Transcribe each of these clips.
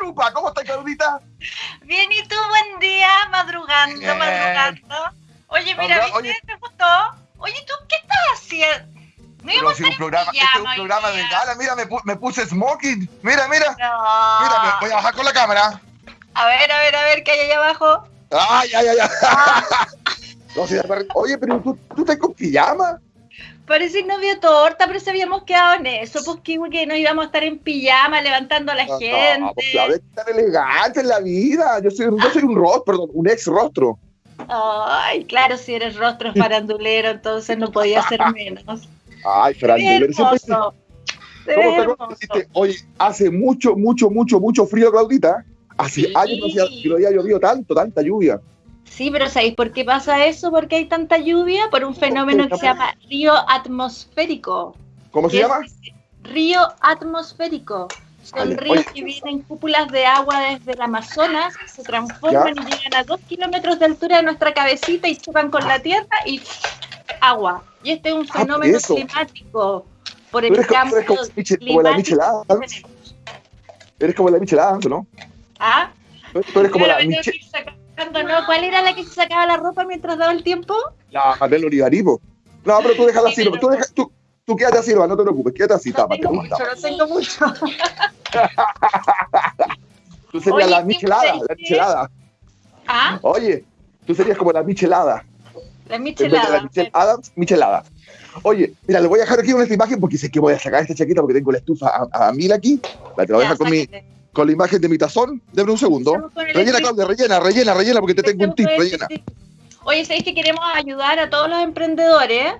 Lupa. ¿Cómo estás, Claudita? Bien, ¿y tú? Buen día, madrugando, Bien. madrugando. Oye, mira, ¿viste? oye. ¿Te gustó? Oye, ¿tú qué estás haciendo? No Pero si un programa, este es un programa de gala. Mira, me, me puse smoking. Mira, mira. No. Mira, voy a bajar con la cámara. A ver, a ver, a ver, ¿qué hay ahí abajo? Ay, ay, ay, ay. Ah, No, verdad. Oye, pero tú, tú estás con pijama. Parece novio torta, pero se habíamos quedado en eso, pues que, que no íbamos a estar en pijama levantando a la No, gente. No, pues, a ver, tan elegante en la vida. Yo soy, yo soy un rostro, perdón, un ex rostro. Ay, claro, si eres rostro farandulero, entonces no podía ser menos. Ay, siempre hermoso. ¿Cómo te Oye, hace mucho, mucho, mucho, mucho frío, Claudita. Hace Sí. años no que no había llovido tanto, tanta lluvia. Sí, pero ¿sabéis por qué pasa eso? Porque hay tanta lluvia por un fenómeno que se llama río atmosférico. ¿Cómo se ¿Qué llama? Río atmosférico. Son ríos que vienen cúpulas de agua desde el Amazonas, se transforman y llegan a dos kilómetros de altura de nuestra cabecita y chocan con la tierra y agua. Y este es un Ah, fenómeno climático por el eres, como- eres como, la michelada. Eres como la michelada, ¿no? ¿Ah? Tú eres como la, me ¿Cuál era la que se sacaba la ropa mientras daba el tiempo? la Marlene Olivarivo. No, pero tú déjala así. Sí, Tú, deja, tú, tú quédate así, no te preocupes. Quédate así, No tápate. tengo mucho, no tengo mucho. Tú serías Oye, la ¿qué michelada, la michelada. ¿Ah? Oye, tú serías como la michelada. La de la michelada. Michelle Adams, michelada. Oye, mira, le voy a dejar aquí una imagen porque sé que voy a sacar esta chaqueta porque tengo la estufa a, a mil aquí. La te la voy a dejar con, mi. Con la imagen de mi tazón. Deme un segundo. Rellena. Claudia, rellena, rellena, rellena porque te tengo un tip, rellena. Oye, ¿sabéis que queremos ayudar a todos los emprendedores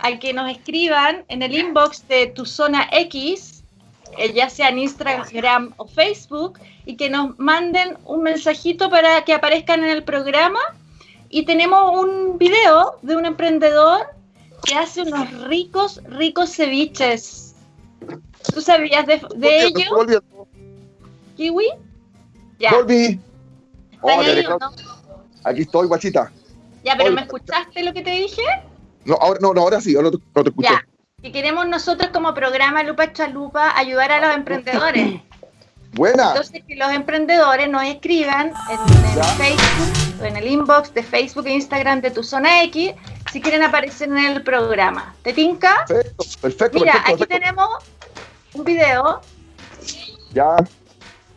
al que nos escriban en el inbox de tu zona X, eh, ya sea en Instagram o Facebook, y que nos manden un mensajito para que aparezcan en el programa? Y tenemos un video de un emprendedor que hace unos ricos, ricos ceviches. ¿Tú sabías de, de ello. Kiwi? Ya. Volví. ¿Estás Órale, ahí o Claudia, no? Aquí estoy, guachita. Ya, pero. ¿me escuchaste lo que te dije? No, ahora, no, no, ahora sí, ahora no, te- no te escuché. Ya. Que queremos nosotros como programa Lupa Chalupa ayudar a los emprendedores. Buena. Entonces que los emprendedores nos escriban en el Ya. Facebook, o en el inbox de Facebook e Instagram de tu zona X si quieren aparecer en el programa. ¿Te tinca? Perfecto, perfecto, Mira, perfecto, aquí perfecto. tenemos un video Ya.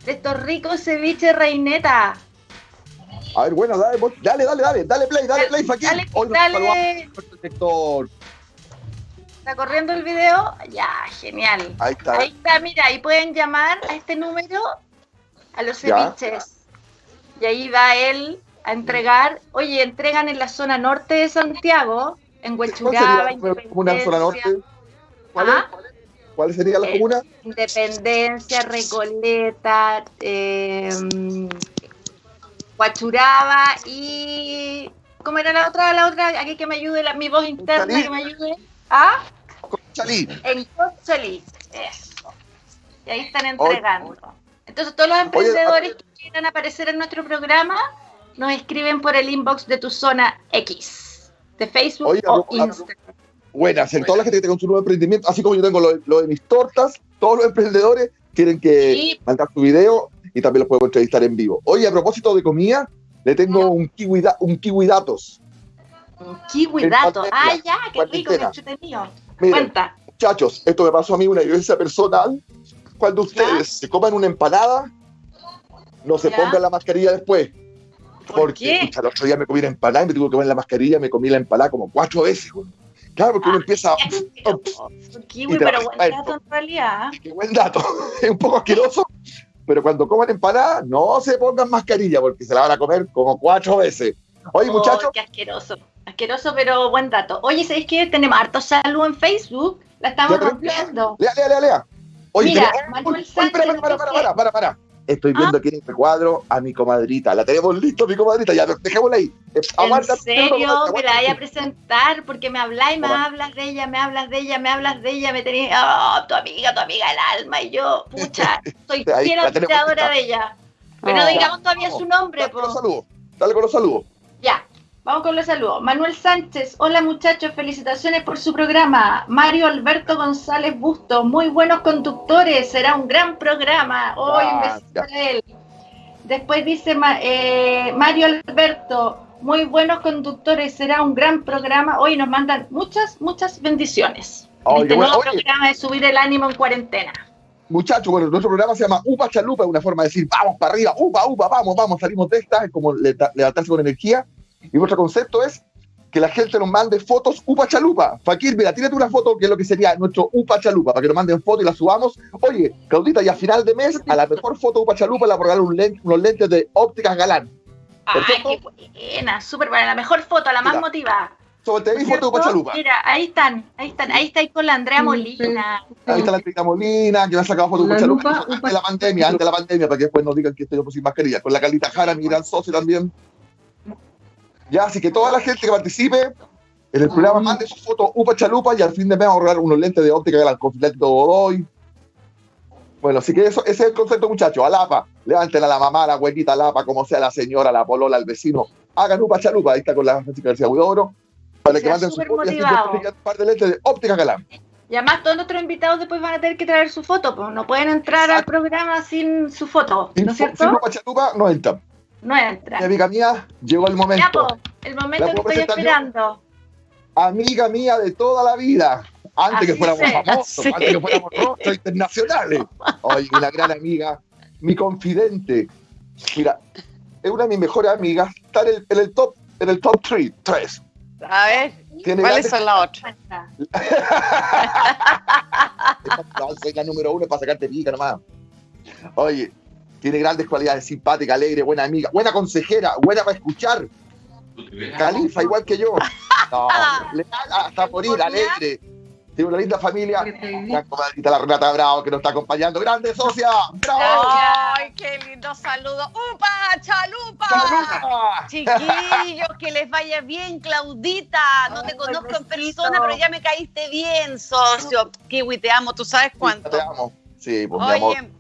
De estos ricos ceviches reineta. A ver, bueno, dale, dale, dale, dale, dale play, dale play. Dale, Hoy nos dale. nuestro sector. ¿Está corriendo el video? Ya, genial. Ahí está. Ahí está, mira, ahí pueden llamar a este número a los Ya. ceviches. Y ahí va él a entregar. Oye, entregan en la zona norte de Santiago, en ¿Cuál Huechuraba, comuna de zona norte? ¿Cuál, ¿Ah? es? ¿Cuál sería la Eh, comuna? Independencia, Recoleta, eh, Huachuraba y. ¿Cómo era la otra? La otra, aquí que me ayude, la, mi voz interna Conchalí. que me ayude. ¿Ah? Chalí. En Conchalí. Eso. Y ahí están entregando. Entonces, todos los emprendedores que quieran aparecer en nuestro programa nos escriben por el inbox de tu zona X, de Facebook Oye, o Instagram. Buenas, en toda la gente que tenga un nuevo emprendimiento, así como yo tengo lo, lo de mis tortas, todos los emprendedores quieren que Sí. mandar su video y también los puedo entrevistar en vivo. Oye, a propósito de comida, le tengo un kiwi, da- un kiwi datos. Un kiwi En dato. cuarentena, Ah, ya, qué rico, qué entretenido. Cuenta. muchachos, esto me pasó a mí una vivencia personal. Cuando ustedes se coman una empanada, no se Ya. pongan la mascarilla después. ¿Por Porque qué? pucha, el otro día me comí una empanada y me tuve que poner la mascarilla, me comí la empanada como cuatro veces. güey. Claro, porque uno empieza. Un kiwi, pero buen dato en realidad. Qué buen dato. Es un poco asqueroso, pero cuando coman empanada, no se pongan mascarilla porque se la van a comer como cuatro veces. Oye, Oh, muchachos, qué asqueroso. Asqueroso, pero buen dato. Oye, ¿sabéis qué? Tenemos harto salud en Facebook. La estamos pero- rompiendo. lea, lea, lea, lea. Oye, Mira, Manuel Uy, para, para, Sánchez para, para, para, para, para. Estoy viendo Ah. aquí en este cuadro a mi comadrita. La tenemos listo, mi comadrita. Ya, dejémosla ahí. Eh, aguanta, ¿En serio? aguanta, Me la vaya a aguanta. presentar porque me habláis, me Aguanta. hablas de ella, me hablas de ella, me hablas de ella, me tenéis, oh, tu amiga, tu amiga del alma, y yo, pucha, soy tenemos admiradora lista. de ella. Pero no Oh. digamos todavía su nombre, Dale con los saludos. Dale con los saludos. Ya. Vamos con los saludos. Manuel Sánchez, hola muchachos, felicitaciones por su programa. Mario Alberto González Busto, muy buenos conductores, será un gran programa. Hoy un él. Después dice eh, Mario Alberto, muy buenos conductores, será un gran programa. Hoy nos mandan muchas, muchas bendiciones. este nuevo programa de subir el ánimo en cuarentena. Muchachos, bueno, nuestro programa se llama Upa Chalupa, es una forma de decir, vamos para arriba, upa, upa, vamos, vamos, salimos de esta, es como levantarse con energía. Y nuestro concepto es que la gente nos mande fotos Upa Chalupa. Fakir, mira, tírate una foto que es lo que sería nuestro Upa Chalupa, para que nos manden fotos y la subamos. Oye, Claudita, y a final de mes, a la mejor foto Upa Chalupa le regalar un unos lentes de ópticas galán. Ay, qué buena, súper buena, la mejor foto, la más motivada. Sobre te foto Upa Chalupa. Mira, ahí están, ahí están, ahí está ahí con la Andrea Molina. Ahí está la Andrea Molina, que me ha sacado foto Upa Chalupa antes de la pandemia, antes de la pandemia, para que después nos digan que estoy sin mascarilla. Con la Calita Jara, mi gran socio también. Ya, así que toda la gente que participe en el programa mande su foto upa chalupa y al fin de mes vamos a ahorrar unos lentes de óptica de de Godoy. Bueno, así que eso, ese es el concepto, muchachos. Alapa, levanten a la mamá, a la abuelita, Alapa, como sea la señora, la polola, el vecino. Hagan upa chalupa, ahí está con la Francisca García Huidobro, para que manden su foto y un par de lentes de óptica galán. Y además todos nuestros invitados después van a tener que traer su foto, pues no pueden entrar al programa sin su foto, ¿no es cierto? Sin upa chalupa no entran. No entra. amiga mía, llegó el momento. el momento que estoy esperando. Amiga mía de toda la vida. Antes que fuéramos famosos, antes que fuéramos rostros internacionales. Oye, una gran amiga, mi confidente. Mira, es una de mis mejores amigas. Está en el, top, en el top 3. Tres. A ver, ¿cuáles son las otras? la número uno para sacarte pica nomás. Oye, tiene grandes cualidades, simpática, alegre, buena amiga, buena consejera, buena para escuchar. Califa, igual que yo. No, hasta morir, alegre. Tiene una linda familia. La comadrita, la Renata Bravo, que nos está acompañando. ¡Grande socia! ¡Bravo! ¡Ay, qué lindo saludo! ¡Upa, chalupa! Chiquillos, que les vaya bien, Claudita. No te conozco en persona, pero ya me caíste bien, socio. Kiwi, te amo, ¿tú sabes cuánto? Te amo. Sí, pues mi amor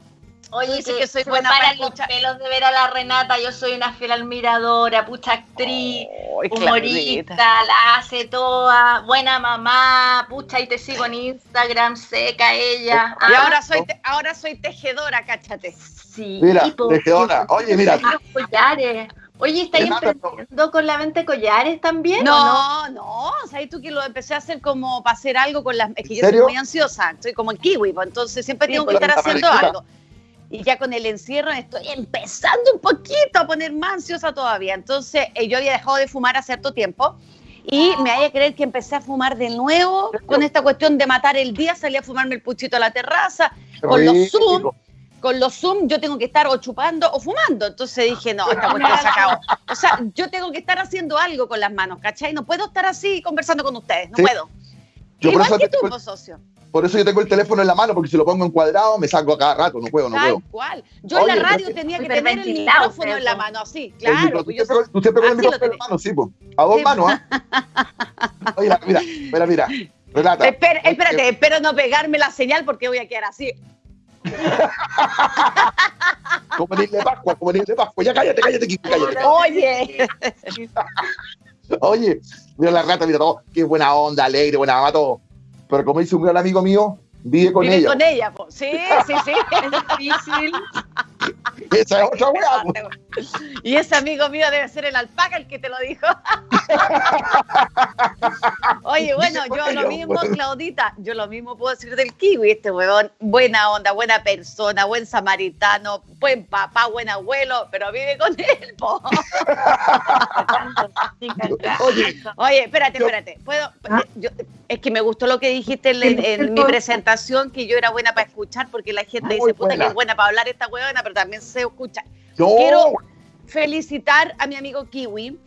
Oye, sí que soy buena para los pelos de ver a la Renata, yo soy una fiel admiradora, pucha actriz, humorista, la hace toda, buena mamá, pucha, y te sigo en Instagram, seca ella. Y ahora soy ahora soy tejedora, cáchate. Sí. Mira, tejedora. Oye, mira. Collares. Oye, ¿estáis emprendiendo con la mente collares también? No, no, o sea, tú que lo empecé a hacer como para hacer algo con las... Es que yo soy muy ansiosa, soy como el kiwi, pues, entonces siempre tengo que estar haciendo algo y ya con el encierro estoy empezando un poquito a poner más ansiosa todavía. Entonces, eh, yo había dejado de fumar hace cierto tiempo y me haya creer que empecé a fumar de nuevo con esta cuestión de matar el día, salí a fumarme el puchito a la terraza, con los Zoom. Con los Zoom yo tengo que estar o chupando o fumando. Entonces dije, no, esta cuestión se acabó. O sea, yo tengo que estar haciendo algo con las manos, ¿cachai? No puedo estar así conversando con ustedes, no puedo. Igual que tú, socio. Por eso yo tengo el teléfono en la mano, porque si lo pongo en cuadrado me salgo a cada rato, no puedo, no Tal cual. Yo en la radio tenía que tener el micrófono en la mano, así, claro. Pues tú, siempre con el micrófono en la mano, sí, pues. A dos manos, ¿ah? Oye, mira, mira, mira. Renata. Espera, espérate, espero no pegarme la señal porque voy a quedar así. como en de Pascua, como en de Pascua. Ya cállate, cállate, cállate. Oye. Oye, mira la rata, mira todo. Qué buena onda, alegre, buena mamá, todo. Pero como dice un gran amigo mío, vive con vive ella. con ella, pues. Sí, sí, sí. es difícil. Esa es otra weá. Y ese amigo mío debe ser el alpaca el que te lo dijo. Oye, bueno, yo lo mismo, Claudita, yo lo mismo puedo decir del kiwi, este huevón, buena onda, buena persona, buen samaritano, buen papá, buen abuelo, pero vive con él, po. Oye, espérate, espérate. ¿Puedo? Ah. es que me gustó lo que dijiste en, mi presentación, que yo era buena para escuchar, porque la gente dice, puta, que es buena para hablar esta huevona, pero también se escucha. Quiero felicitar a mi amigo Kiwi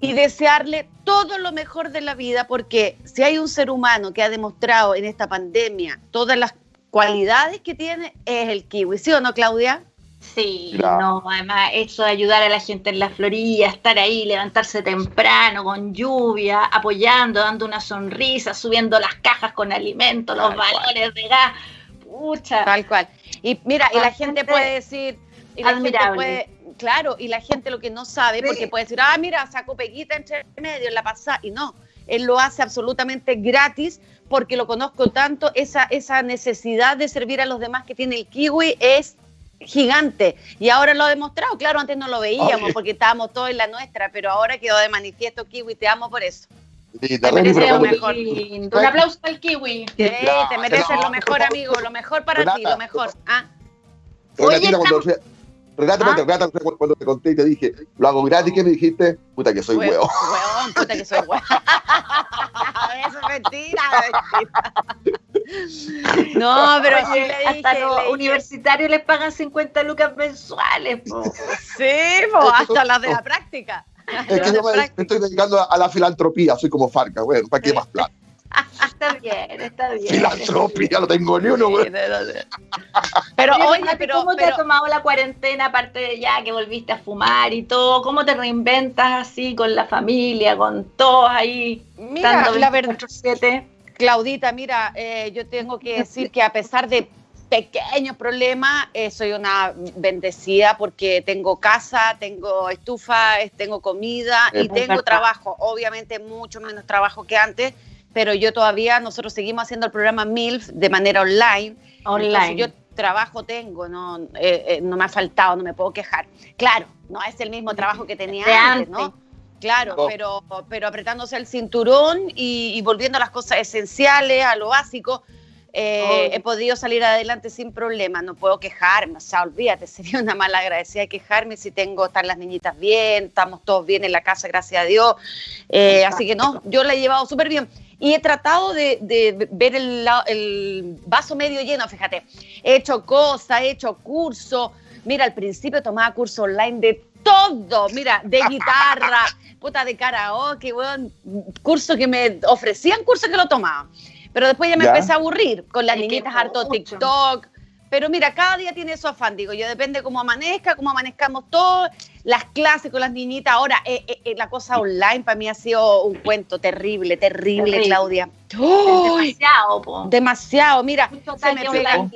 y desearle todo lo mejor de la vida, porque si hay un ser humano que ha demostrado en esta pandemia todas las cualidades que tiene, es el Kiwi. ¿Sí o no, Claudia? Sí, no, además eso de ayudar a la gente en la Florida, estar ahí, levantarse temprano, con lluvia, apoyando, dando una sonrisa, subiendo las cajas con alimentos, los valores de gas, pucha. Tal cual. Y mira, y la gente puede decir, y la gente puede, claro, y la gente lo que no sabe, porque puede decir, ah, mira, sacó peguita entre medio en la pasada, y no, él lo hace absolutamente gratis porque lo conozco tanto, esa, esa necesidad de servir a los demás que tiene el kiwi es gigante y ahora lo ha demostrado, claro, antes no lo veíamos porque estábamos todos en la nuestra, pero ahora quedó de manifiesto kiwi, te amo por eso. Te mereces lo mejor. Un aplauso al kiwi. te mereces lo mejor, amigo, lo mejor para ti, lo mejor. ¿Ah? Oye, Renata, ¿Ah? cuando te conté y te dije, lo hago gratis, ¿qué me dijiste? Puta que soy huevo. Huevón, puta que soy huevo. Eso es mentira, No, pero sí le dije, hasta los universitarios les pagan 50 lucas mensuales. Sí, po, hasta las de la práctica. Es que yo me, estoy dedicando a, la filantropía, soy como Farca, bueno, ¿para qué más plata? está bien, está bien. Filantropía, no tengo ni uno, güey. Pero, oye, pero. ¿Cómo te has tomado la cuarentena, aparte de ya que volviste a fumar y todo? ¿Cómo te reinventas así con la familia, con todos ahí? Mira, la verdad. Claudita, mira, eh, yo tengo que decir que a pesar de pequeños problemas, eh, soy una bendecida porque tengo casa, tengo estufa, tengo comida y tengo trabajo. Obviamente mucho menos trabajo que antes, pero yo todavía, nosotros seguimos haciendo el programa MILF de manera online. Online. yo trabajo tengo, no, eh, eh, no me ha faltado, no me puedo quejar. Claro, no es el mismo trabajo que tenía antes, ¿no? Claro, pero, pero apretándose el cinturón y, volviendo a las cosas esenciales, a lo básico, eh, he podido salir adelante sin problema, no puedo quejarme, o sea, olvídate, sería una mala agradecida quejarme si tengo, están las niñitas bien, estamos todos bien en la casa, gracias a Dios, así que no, yo la he llevado súper bien y he tratado de, ver el, vaso medio lleno, fíjate. He hecho cosas, he hecho curso. Mira, al principio tomaba curso online de todo, mira, de guitarra, puta de karaoke, bueno, curso que me ofrecían, curso que lo tomaba. Pero después ya me empecé a aburrir con las niñitas harto TikTok, pero mira, cada día tiene su afán, digo yo, depende cómo amanezca, cómo amanezcamos todos, las clases con las niñitas. Ahora, eh, eh, eh, la cosa online para mí ha sido un cuento terrible, terrible, Claudia. demasiado, po. Demasiado, mira, se me, pega,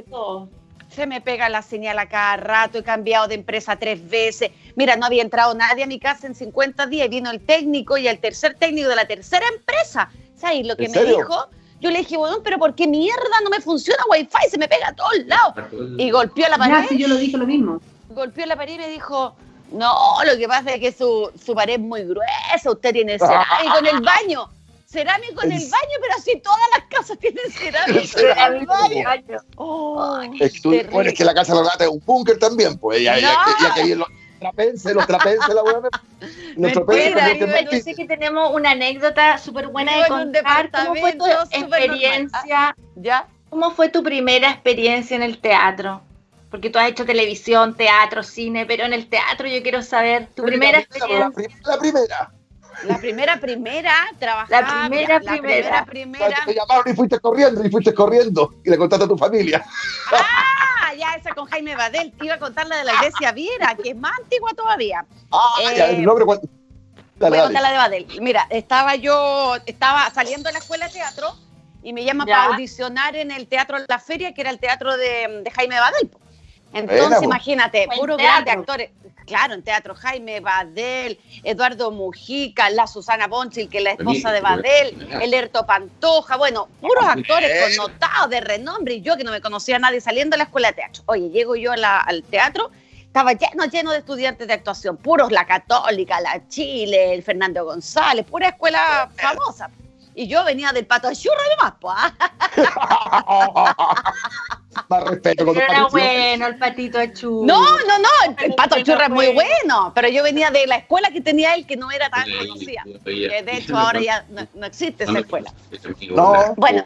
se me pega la señal a cada rato, he cambiado de empresa tres veces. Mira, no había entrado nadie a mi casa en 50 días y vino el técnico y el tercer técnico de la tercera empresa. ¿Sabes lo que me dijo? Yo le dije, bueno, pero ¿por qué mierda no me funciona Wi-Fi? Se me pega a todos lados. Y golpeó la pared. yo lo dije lo mismo. Golpeó la pared y me dijo, no, lo que pasa es que su, su pared es muy gruesa, usted tiene cerámico en el baño. Cerámico en el baño, pero así todas las casas tienen cerámico en el baño. Oh, es, que tú, bueno, es que la casa de los es un búnker también, pues. Ya, ya, ya, que trapenses, los trapenses, la buena. yo sé que tenemos una anécdota súper buena de contar. ¿Cómo fue tu experiencia? ¿Ya? ¿Cómo fue tu primera experiencia en el teatro? Porque tú has hecho televisión, teatro, cine, pero en el teatro yo quiero saber tu primera, experiencia. La primera. La primera, primera, trabajaba. La primera, la primera, primera. Te llamaron y fuiste corriendo, y fuiste corriendo, y le contaste a tu familia. ¡Ah! Ya, esa con Jaime Badel. Te iba a contar la de la iglesia Viera, que es más antigua todavía. Ah, ya, eh, nombre. Dale, voy a contar la de Badel. Mira, estaba yo, estaba saliendo de la escuela de teatro y me llama para audicionar en el Teatro La Feria, que era el teatro de, de Jaime Badel. Entonces, imagínate, puro grandes actores. Claro, en teatro, Jaime Badel, Eduardo Mujica, la Susana Bonchil, que es la esposa de Badel, el Erto Pantoja, bueno, puros actores connotados de renombre, y yo que no me conocía a nadie saliendo de la escuela de teatro. Oye, llego yo al teatro, estaba lleno, lleno de estudiantes de actuación, puros la Católica, la Chile, el Fernando González, pura escuela famosa. Y yo venía del pato de churra nomás, pues. Más respeto con Era bueno el patito churra. No, no, no, el, pato churra es muy bueno, pero yo venía de la escuela que tenía él que no era tan conocida. Que de hecho ahora ya no, existe esa escuela. No. Bueno,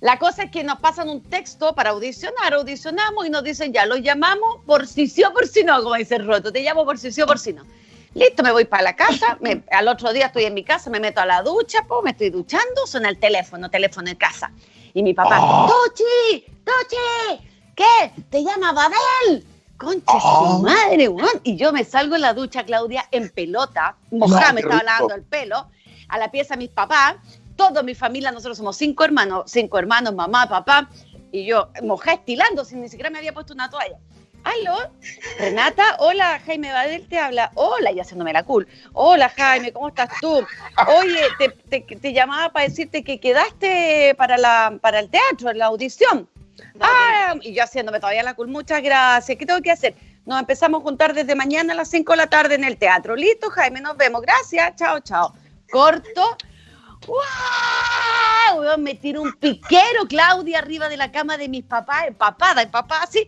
la cosa es que nos pasan un texto para audicionar, audicionamos y nos dicen ya, lo llamamos por si sí o por si no, como dice el Roto, te llamo por si sí o por si no. Listo, me voy para la casa, al otro día estoy en mi casa, me meto a la ducha, me estoy duchando, suena el teléfono, teléfono en casa. Y mi papá, oh. ¡Tochi! ¡Tochi! ¿Qué? ¿Te llama Babel? Concha su oh. madre, weón. Y yo me salgo en la ducha, Claudia, en pelota, mojada, me estaba lavando el pelo, a la pieza mis papás, toda mi familia, nosotros somos cinco hermanos, cinco hermanos, mamá, papá, y yo mojada estilando, sin ni siquiera me había puesto una toalla Aló, Renata, hola, Jaime Badel te habla. Hola, y haciéndome la cool. Hola, Jaime, ¿cómo estás tú? Oye, te, llamaba para decirte que quedaste para, la, para el teatro, en la audición. Ah, y yo haciéndome todavía la cool, muchas gracias. ¿Qué tengo que hacer? Nos empezamos a juntar desde mañana a las 5 de la tarde en el teatro. Listo, Jaime, nos vemos. Gracias, chao, chao. Corto. ¡Wow! Me tiro un piquero, Claudia, arriba de la cama de mis papás, empapada, empapada, así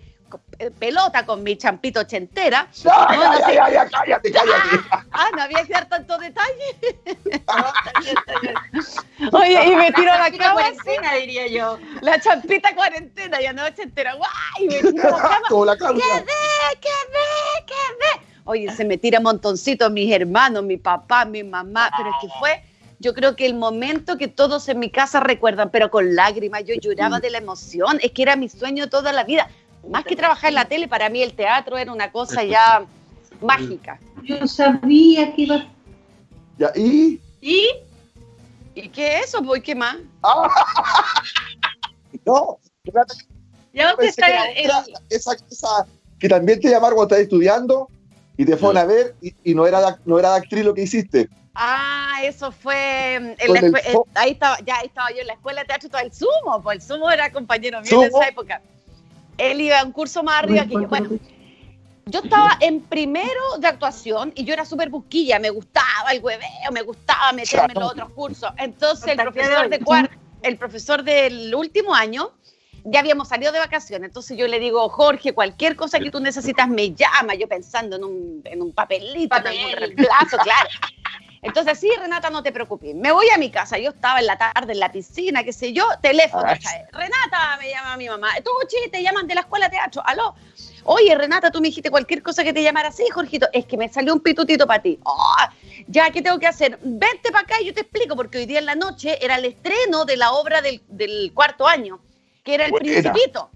pelota con mi champito ochentera. No, ya, ya, cállate, cállate. Ah, no había que dar tanto detalle. Oye, y me tiro a la cama. cuarentena, diría yo. La champita cuarentena, ya no ochentera. ¡Guay! Y me tiro a la cama. la ¡Qué ve, qué ve, qué ve! Oye, se me tira montoncito mis hermanos, mi papá, mi mamá, pero es que fue yo creo que el momento que todos en mi casa recuerdan, pero con lágrimas, yo lloraba de la emoción, es que era mi sueño toda la vida más que trabajar en la tele, para mí el teatro era una cosa ya mágica. Yo sabía que iba. ¿Ya? ¿Y? ¿Y? ¿Y qué es eso? ¿Voy qué más? no, ya usted está esa, esa, que también te llamaron cuando estabas estudiando y te fueron a ver y, no, era, no era de actriz lo que hiciste. Ah, eso fue en la ahí estaba, ya estaba yo en la escuela de teatro todo el sumo, pues el sumo era compañero mío en esa época él iba a un curso más arriba que yo. Bueno, yo estaba en primero de actuación y yo era súper busquilla, me gustaba el hueveo, me gustaba meterme en los otros cursos. Entonces el profesor, de el profesor del último año, ya habíamos salido de vacaciones, entonces yo le digo, Jorge, cualquier cosa que tú necesitas me llama, yo pensando en un, en un papelito, en un reemplazo, claro. Entonces, sí, Renata, no te preocupes. Me voy a mi casa. Yo estaba en la tarde en la piscina, qué sé yo, teléfono. Renata, me llama mi mamá. Tú, che, te llaman de la escuela de teatro. Aló. Oye, Renata, tú me dijiste cualquier cosa que te llamara así, Jorgito. Es que me salió un pitutito para ti. Oh, ya, ¿qué tengo que hacer? Vente para acá y yo te explico, porque hoy día en la noche era el estreno de la obra del, cuarto año, que era El Principito.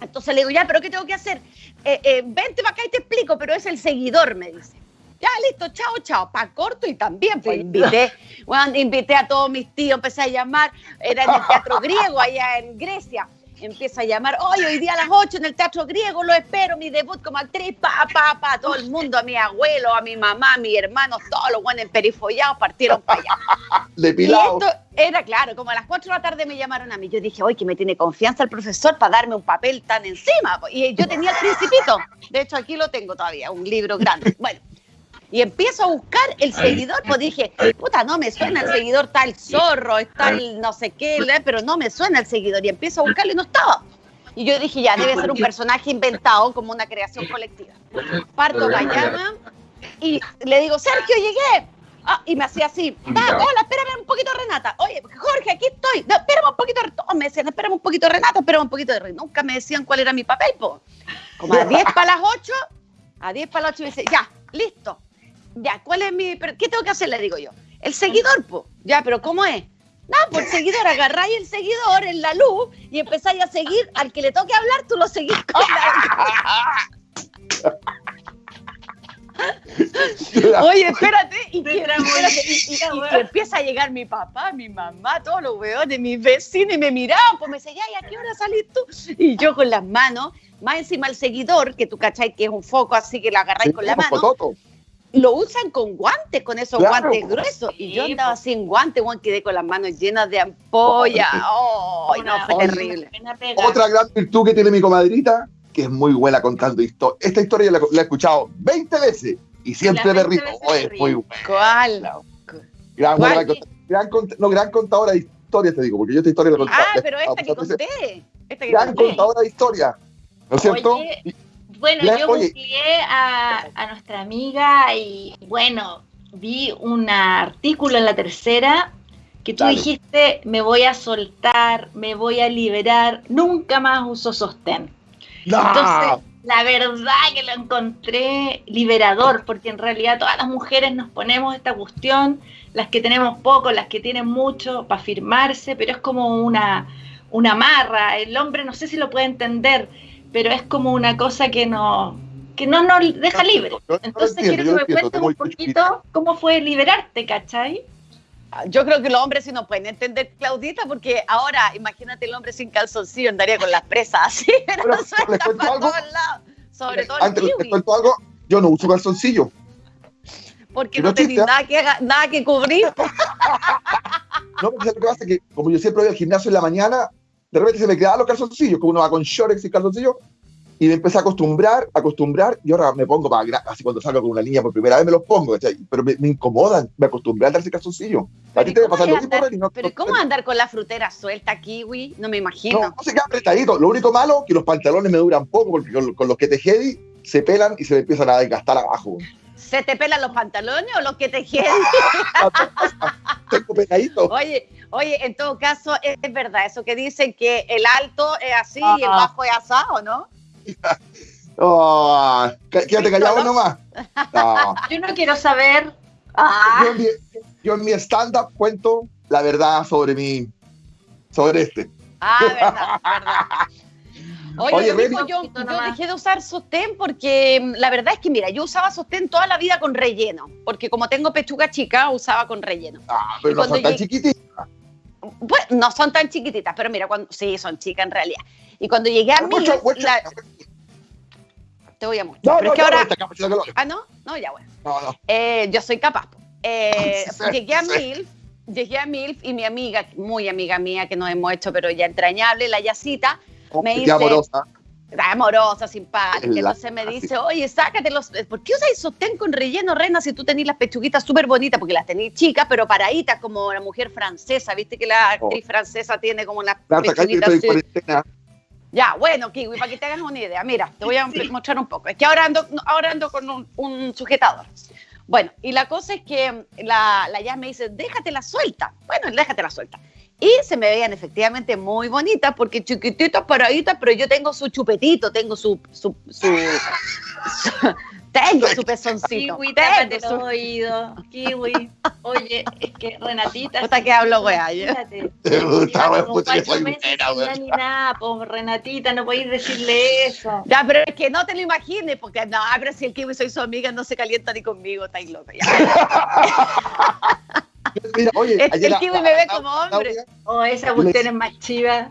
Entonces le digo, ya, ¿pero qué tengo que hacer? Eh, eh, vente para acá y te explico, pero es el seguidor, me dice. Ya, listo, chao, chao. Pa' corto y también, pues invité, bueno, invité a todos mis tíos, empecé a llamar, era en el teatro griego allá en Grecia. Empieza a llamar, hoy, hoy día a las 8 en el Teatro Griego, lo espero, mi debut como actriz, pa, pa, pa, todo el mundo, a mi abuelo, a mi mamá, a mi hermanos, todos los buenos perifollados partieron para allá. Depilado. Y esto era claro, como a las 4 de la tarde me llamaron a mí, yo dije, hoy que me tiene confianza el profesor para darme un papel tan encima. Y yo tenía el principito, de hecho aquí lo tengo todavía, un libro grande. Bueno, y empiezo a buscar el seguidor, pues dije, puta, no me suena el seguidor tal zorro, está el no sé qué, pero no me suena el seguidor. Y empiezo a buscarlo y no estaba. Y yo dije, ya, debe ser un personaje inventado como una creación colectiva. Parto mañana y le digo, Sergio, llegué. Ah, y me hacía así, hola, espérame un poquito, Renata. Oye, Jorge, aquí estoy. No, espérame un poquito. Todos me decían, espérame un poquito, Renata, espérame un poquito de Renata. Nunca me decían cuál era mi papel, po. Como a 10 para las 8, a 10 para las 8 me dice, ya, listo ya, ¿cuál es mi. ¿Qué tengo que hacer? Le digo yo. El seguidor, po. Ya, pero ¿cómo es? No, por seguidor, agarráis el seguidor en la luz y empezáis a seguir. Al que le toque hablar, tú lo seguís con la. Oye, espérate, y, que, empieza a llegar mi papá, mi mamá, todos los weones, mis vecinos, y me miraban, pues me decían, ¿y a qué hora salís tú? Y yo con las manos, más encima el seguidor, que tú cachai que es un foco así que lo agarráis con la mano lo usan con guantes, con esos guantes gruesos. Y yo andaba sin guantes, Juan, quedé con las manos llenas de ampolla. Oh, no, fue terrible. Otra gran virtud que tiene mi comadrita, que es muy buena contando historias. Esta historia la, he escuchado 20 veces y siempre me río. Oh, es muy buena. ¿Cuál? Gran, ¿Cuál? Gran, no, gran contadora de historias, te digo, porque yo esta historia la conté. Ah, pero esta que conté. Esta que gran contadora de historias. ¿No es cierto? Bueno, yo googleé a, a, nuestra amiga y bueno, vi un artículo en la tercera que tú dijiste, me voy a soltar, me voy a liberar, nunca más uso sostén. Entonces, la verdad que lo encontré liberador, porque en realidad todas las mujeres nos ponemos esta cuestión, las que tenemos poco, las que tienen mucho, para firmarse, pero es como una, una marra, el hombre no sé si lo puede entender pero es como una cosa que no que no nos deja libre. Entonces quiero que me cuentes un poquito cómo fue liberarte, ¿cachai? Yo creo que los hombres sí no pueden entender, Claudita, porque ahora, imagínate el hombre sin calzoncillo, andaría con las presas así, pero suelta para todos lados. Sobre todo Antes les cuento algo, yo no uso calzoncillo. Porque no, tenéis nada que, nada que cubrir. no, porque lo que pasa es que como yo siempre voy al gimnasio en la mañana, de repente se me quedaban los calzoncillos, como uno va con shorts y calzoncillos, y me empecé a acostumbrar, a acostumbrar, y ahora me pongo para, así cuando salgo con una niña por primera vez me los pongo, pero me, incomodan, me acostumbré a darse calzoncillos. A ti te va a pasar lo mismo, Pero ¿cómo andar con la frutera suelta, kiwi? No me imagino. No, se queda apretadito. Lo único malo que los pantalones me duran poco, porque con, los que te jedi se pelan y se me empiezan a desgastar abajo. ¿Se te pelan los pantalones o los que te jedi? Tengo peladito. Oye, oye, en todo caso, es, verdad eso que dicen que el alto es así y el bajo es asado, ¿no? oh, quédate callado nomás. Yo no quiero saber. Ah. Yo, en mi, stand-up cuento la verdad sobre mi, sobre este. Ah, verdad, verdad. Oye, yo, dejé de usar sostén porque mm, la verdad es que, mira, yo usaba sostén toda la vida con relleno, porque como tengo pechuga chica, usaba con relleno. Ah, pero no son tan chiquititas. Pues no son tan chiquititas, pero mira, cuando, sí, son chicas en realidad. Y cuando llegué a Milf, te voy a mostrar. pero es que ahora... ah, ¿no? No, ya bueno. No, no. Eh, yo soy capaz. Eh, llegué a Milf, llegué a Milf y mi amiga, muy amiga mía, que nos hemos hecho, pero ya entrañable, la Yacita, oh, me dice... amorosa. Amorosa, simpática. Entonces me dice, oye, sácate los. ¿Por qué usas sostén con relleno, Rena, si tú tenés las pechuguitas súper bonitas? Porque las tenés chicas, pero paraditas, como la mujer francesa. Viste que la oh. actriz francesa tiene como las pechuguitas. Ya, bueno, Kiwi, para que te hagas una idea. Mira, te voy a mostrar un poco. Es que ahora ando, ahora ando con un, sujetador. Bueno, y la cosa es que la, la ya me dice, déjatela suelta. Bueno, déjatela suelta. Y se me veían efectivamente muy bonitas porque chiquititas, paraditas, pero yo tengo su chupetito, tengo su, su, su, tengo su pezoncito. Kiwi, tápate los oídos. Kiwi. Oye, es que Renatita. Puta que hablo, weá. Te gusta, weá, puta que soy Ni nada, pues, Renatita, no podéis decirle eso. Ya, pero es que no te lo imagines, porque no, pero si el Kiwi soy su amiga, no se calienta ni conmigo, estáis loca. Ya. Mira, oye, el, el kiwi me ve como hombre. oh, esa cuestión es más chiva.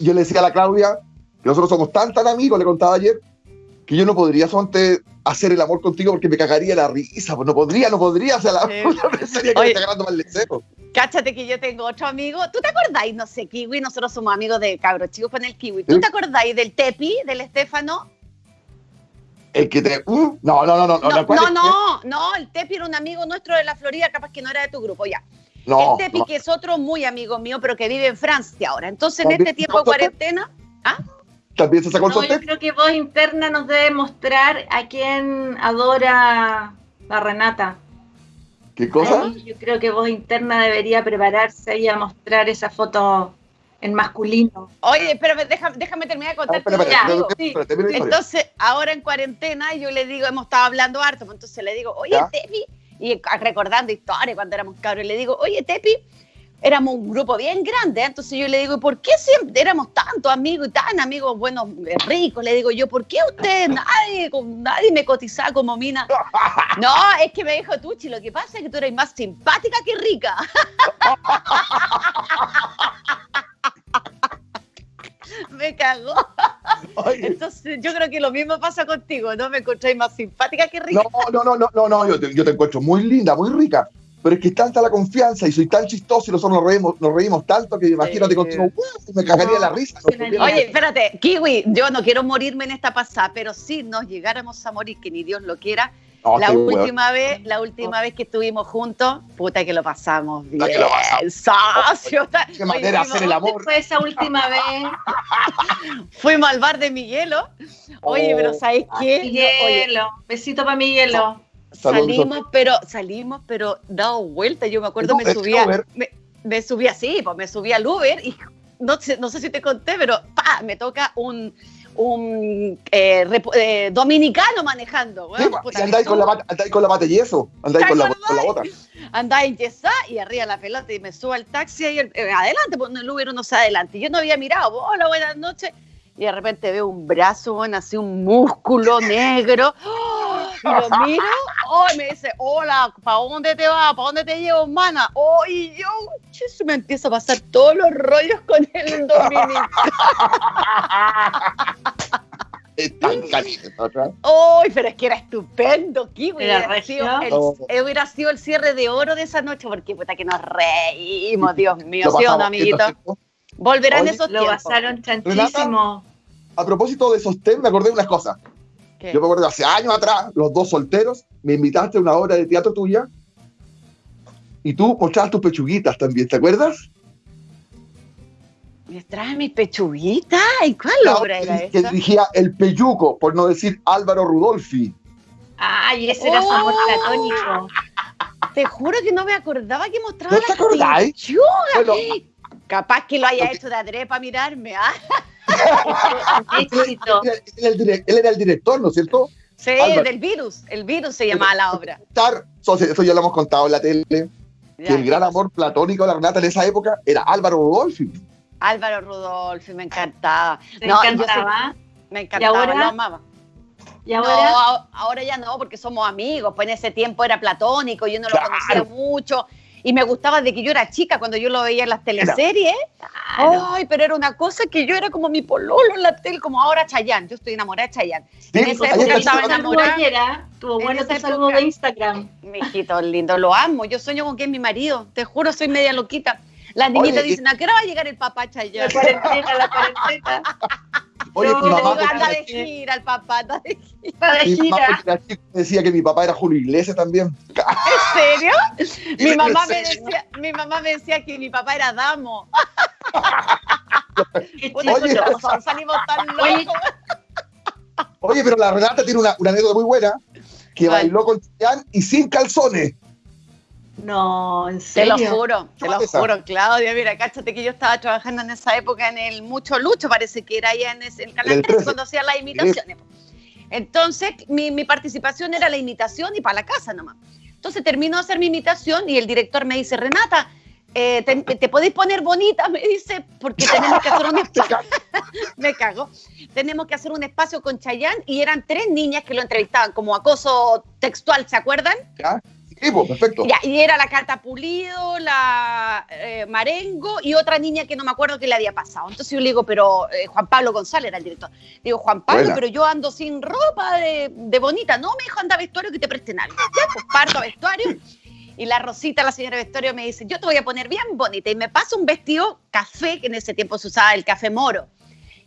Yo le decía a la Claudia que nosotros somos tan, tan amigos, le contaba ayer, que yo no podría solamente hacer el amor contigo porque me cagaría la risa. Pues no podría, no podría hacer la pensaría que me está agarrando mal deseo. Cáchate que yo tengo otro amigo. ¿Tú te acordáis? No sé, Kiwi, nosotros somos amigos de cabros chicos con el Kiwi. ¿Tú te acordáis del Tepi, del Estefano? El que te. Uh, no, no, no, no. No, no, no, no, el Tepi era un amigo nuestro de la Florida, capaz que no era de tu grupo, ya. No, el Tepi, que es otro muy amigo mío, pero que vive en Francia ahora. Entonces, en este tiempo de cuarentena. ¿Ah? ¿También se sacó el no, Yo creo que voz interna nos debe mostrar a quién adora la Renata. ¿Qué cosa? yo creo que voz interna debería prepararse y a mostrar esa foto en masculino. Oye, pero déjame, déjame terminar de contarte. Entonces, ahora en cuarentena, yo le digo, hemos estado hablando harto, pues entonces le digo, oye, Tepi, y recordando historias cuando éramos cabros, le digo, oye, Tepi, éramos un grupo bien grande, ¿eh? entonces yo le digo, ¿por qué siempre éramos tantos amigos y tan amigos buenos, eh, ricos? Le digo yo, ¿por qué usted, nadie, nadie me cotizaba como mina? No, es que me dijo Tuchi, lo que pasa es que tú eres más simpática que rica. me cagó. Entonces, yo creo que lo mismo pasa contigo, ¿no? Me encontráis más simpática que rica. No, no, no, no, no, yo, te, yo te encuentro muy linda, muy rica. Pero es que es tanta la confianza y soy tan chistoso y nosotros nos reímos, nos reímos tanto que imagínate contigo, me cagaría la risa. Oye, espérate, Kiwi, yo no quiero morirme en esta pasada, pero si nos llegáramos a morir, que ni Dios lo quiera, la última vez, la última vez que estuvimos juntos, puta que lo pasamos bien. Que lo Socio. Qué manera hacer el amor. Fue esa última vez. Fuimos al bar de Miguelo. Oye, pero oh. ¿sabes qué? Miguelo. Besito para Miguelo. Salimos, pero salimos, pero dado vuelta. Yo me acuerdo, me subía, me, me, subía así, pues me subía al Uber y no sé, no sé si te conté, pero pa, me toca un un eh, eh, dominicano manejando. Pues, andáis, con la, andáis con la bata y eso, andáis con la, con la bota. Andáis yesá y arriba la pelota y me subo al taxi y eh, adelante, pues el Uber no se adelante. Yo no había mirado, hola, buenas noches. Y de repente veo un brazo, bueno, así un músculo negro. Y lo miro, oh, y me dice, hola, ¿para dónde te vas? ¿Para dónde te llevo, mana? Oh, y yo, se me empieza a pasar todos los rollos con el dominicano. tan caliente. ¡Uy, pero es que era estupendo, Kiwi! Hubiera sido, el, oh. hubiera sido el cierre de oro de esa noche, porque puta que nos reímos, Dios mío, ¿sí o no, amiguito? Volverán esos lo tiempos. Lo pasaron chantísimo. a propósito de sostén, me acordé de unas cosas. Yo me acuerdo hace años atrás, los dos solteros, me invitaste a una obra de teatro tuya y tú mostrabas tus pechuguitas también, ¿te acuerdas? ¿Me trae mi pechuguita? ¿Y cuál obra era esa? Que dirigía El Peyuco, por no decir Álvaro Rudolfi. Ay, ese era su amor oh. platónico. Te juro que no me acordaba que mostraba ¿No te acordáis? Capaz que lo haya hecho de adrede para mirarme. ¿ah? él, era el director, ¿no es cierto? Sí, del virus. El virus se llamaba la obra. Eso ya lo hemos contado en la tele. que el gran amor platónico de la Renata en esa época era Álvaro Rudolfi. Álvaro Rudolfi, me encantaba. Me encantaba. me encantaba, lo amaba. ¿Y ahora? ahora ya no, porque somos amigos. Pues en ese tiempo era platónico, yo no lo conocía mucho y me gustaba de que yo era chica cuando yo lo veía en las teleseries. Ay, pero era una cosa que yo era como mi pololo en la tele, como ahora Chayanne. Yo estoy enamorada de Chayanne. en esa época estaba enamorada. Tuvo bueno tu saludo de Instagram. Mi hijito lindo, lo amo. Yo sueño con que es mi marido. Te juro, soy media loquita. Las niñitas dicen, ¿a qué hora va a llegar el papá Chayanne? La cuarentena, la cuarentena. Oye, no, mi mamá anda de gira, el papá anda de gira. De gira. decía que mi papá era Julio Iglesias también. ¿En serio? mi, mamá me decía, mi mamá me decía que mi papá era Damo. Oye, salimos tan locos. Oye, pero la Renata tiene una, una anécdota muy buena, que bailó con Chayanne y sin calzones. No, en serio. Te lo juro, te lo juro, Claudia. Mira, cáchate que yo estaba trabajando en esa época en el Mucho Lucho, parece que era allá en el canal 3 cuando hacía las imitaciones. Entonces, mi, mi, participación era la imitación y para la casa nomás. Entonces termino de hacer mi imitación y el director me dice, Renata, eh, te, podéis poner bonita, me dice, porque tenemos que hacer un espacio. me cago. Tenemos que hacer un espacio con Chayanne y eran tres niñas que lo entrevistaban como acoso textual, ¿se acuerdan? Pues, perfecto. y era la carta Pulido, la eh, Marengo y otra niña que no me acuerdo qué le había pasado. Entonces yo le digo, pero eh, Juan Pablo González era el director. Digo, Juan Pablo, pero yo ando sin ropa de, bonita. No, me dijo, anda vestuario que te presten algo. Ya, pues parto a vestuario. Y la Rosita, la señora vestuario, me dice, yo te voy a poner bien bonita. Y me pasa un vestido café, que en ese tiempo se usaba el café moro,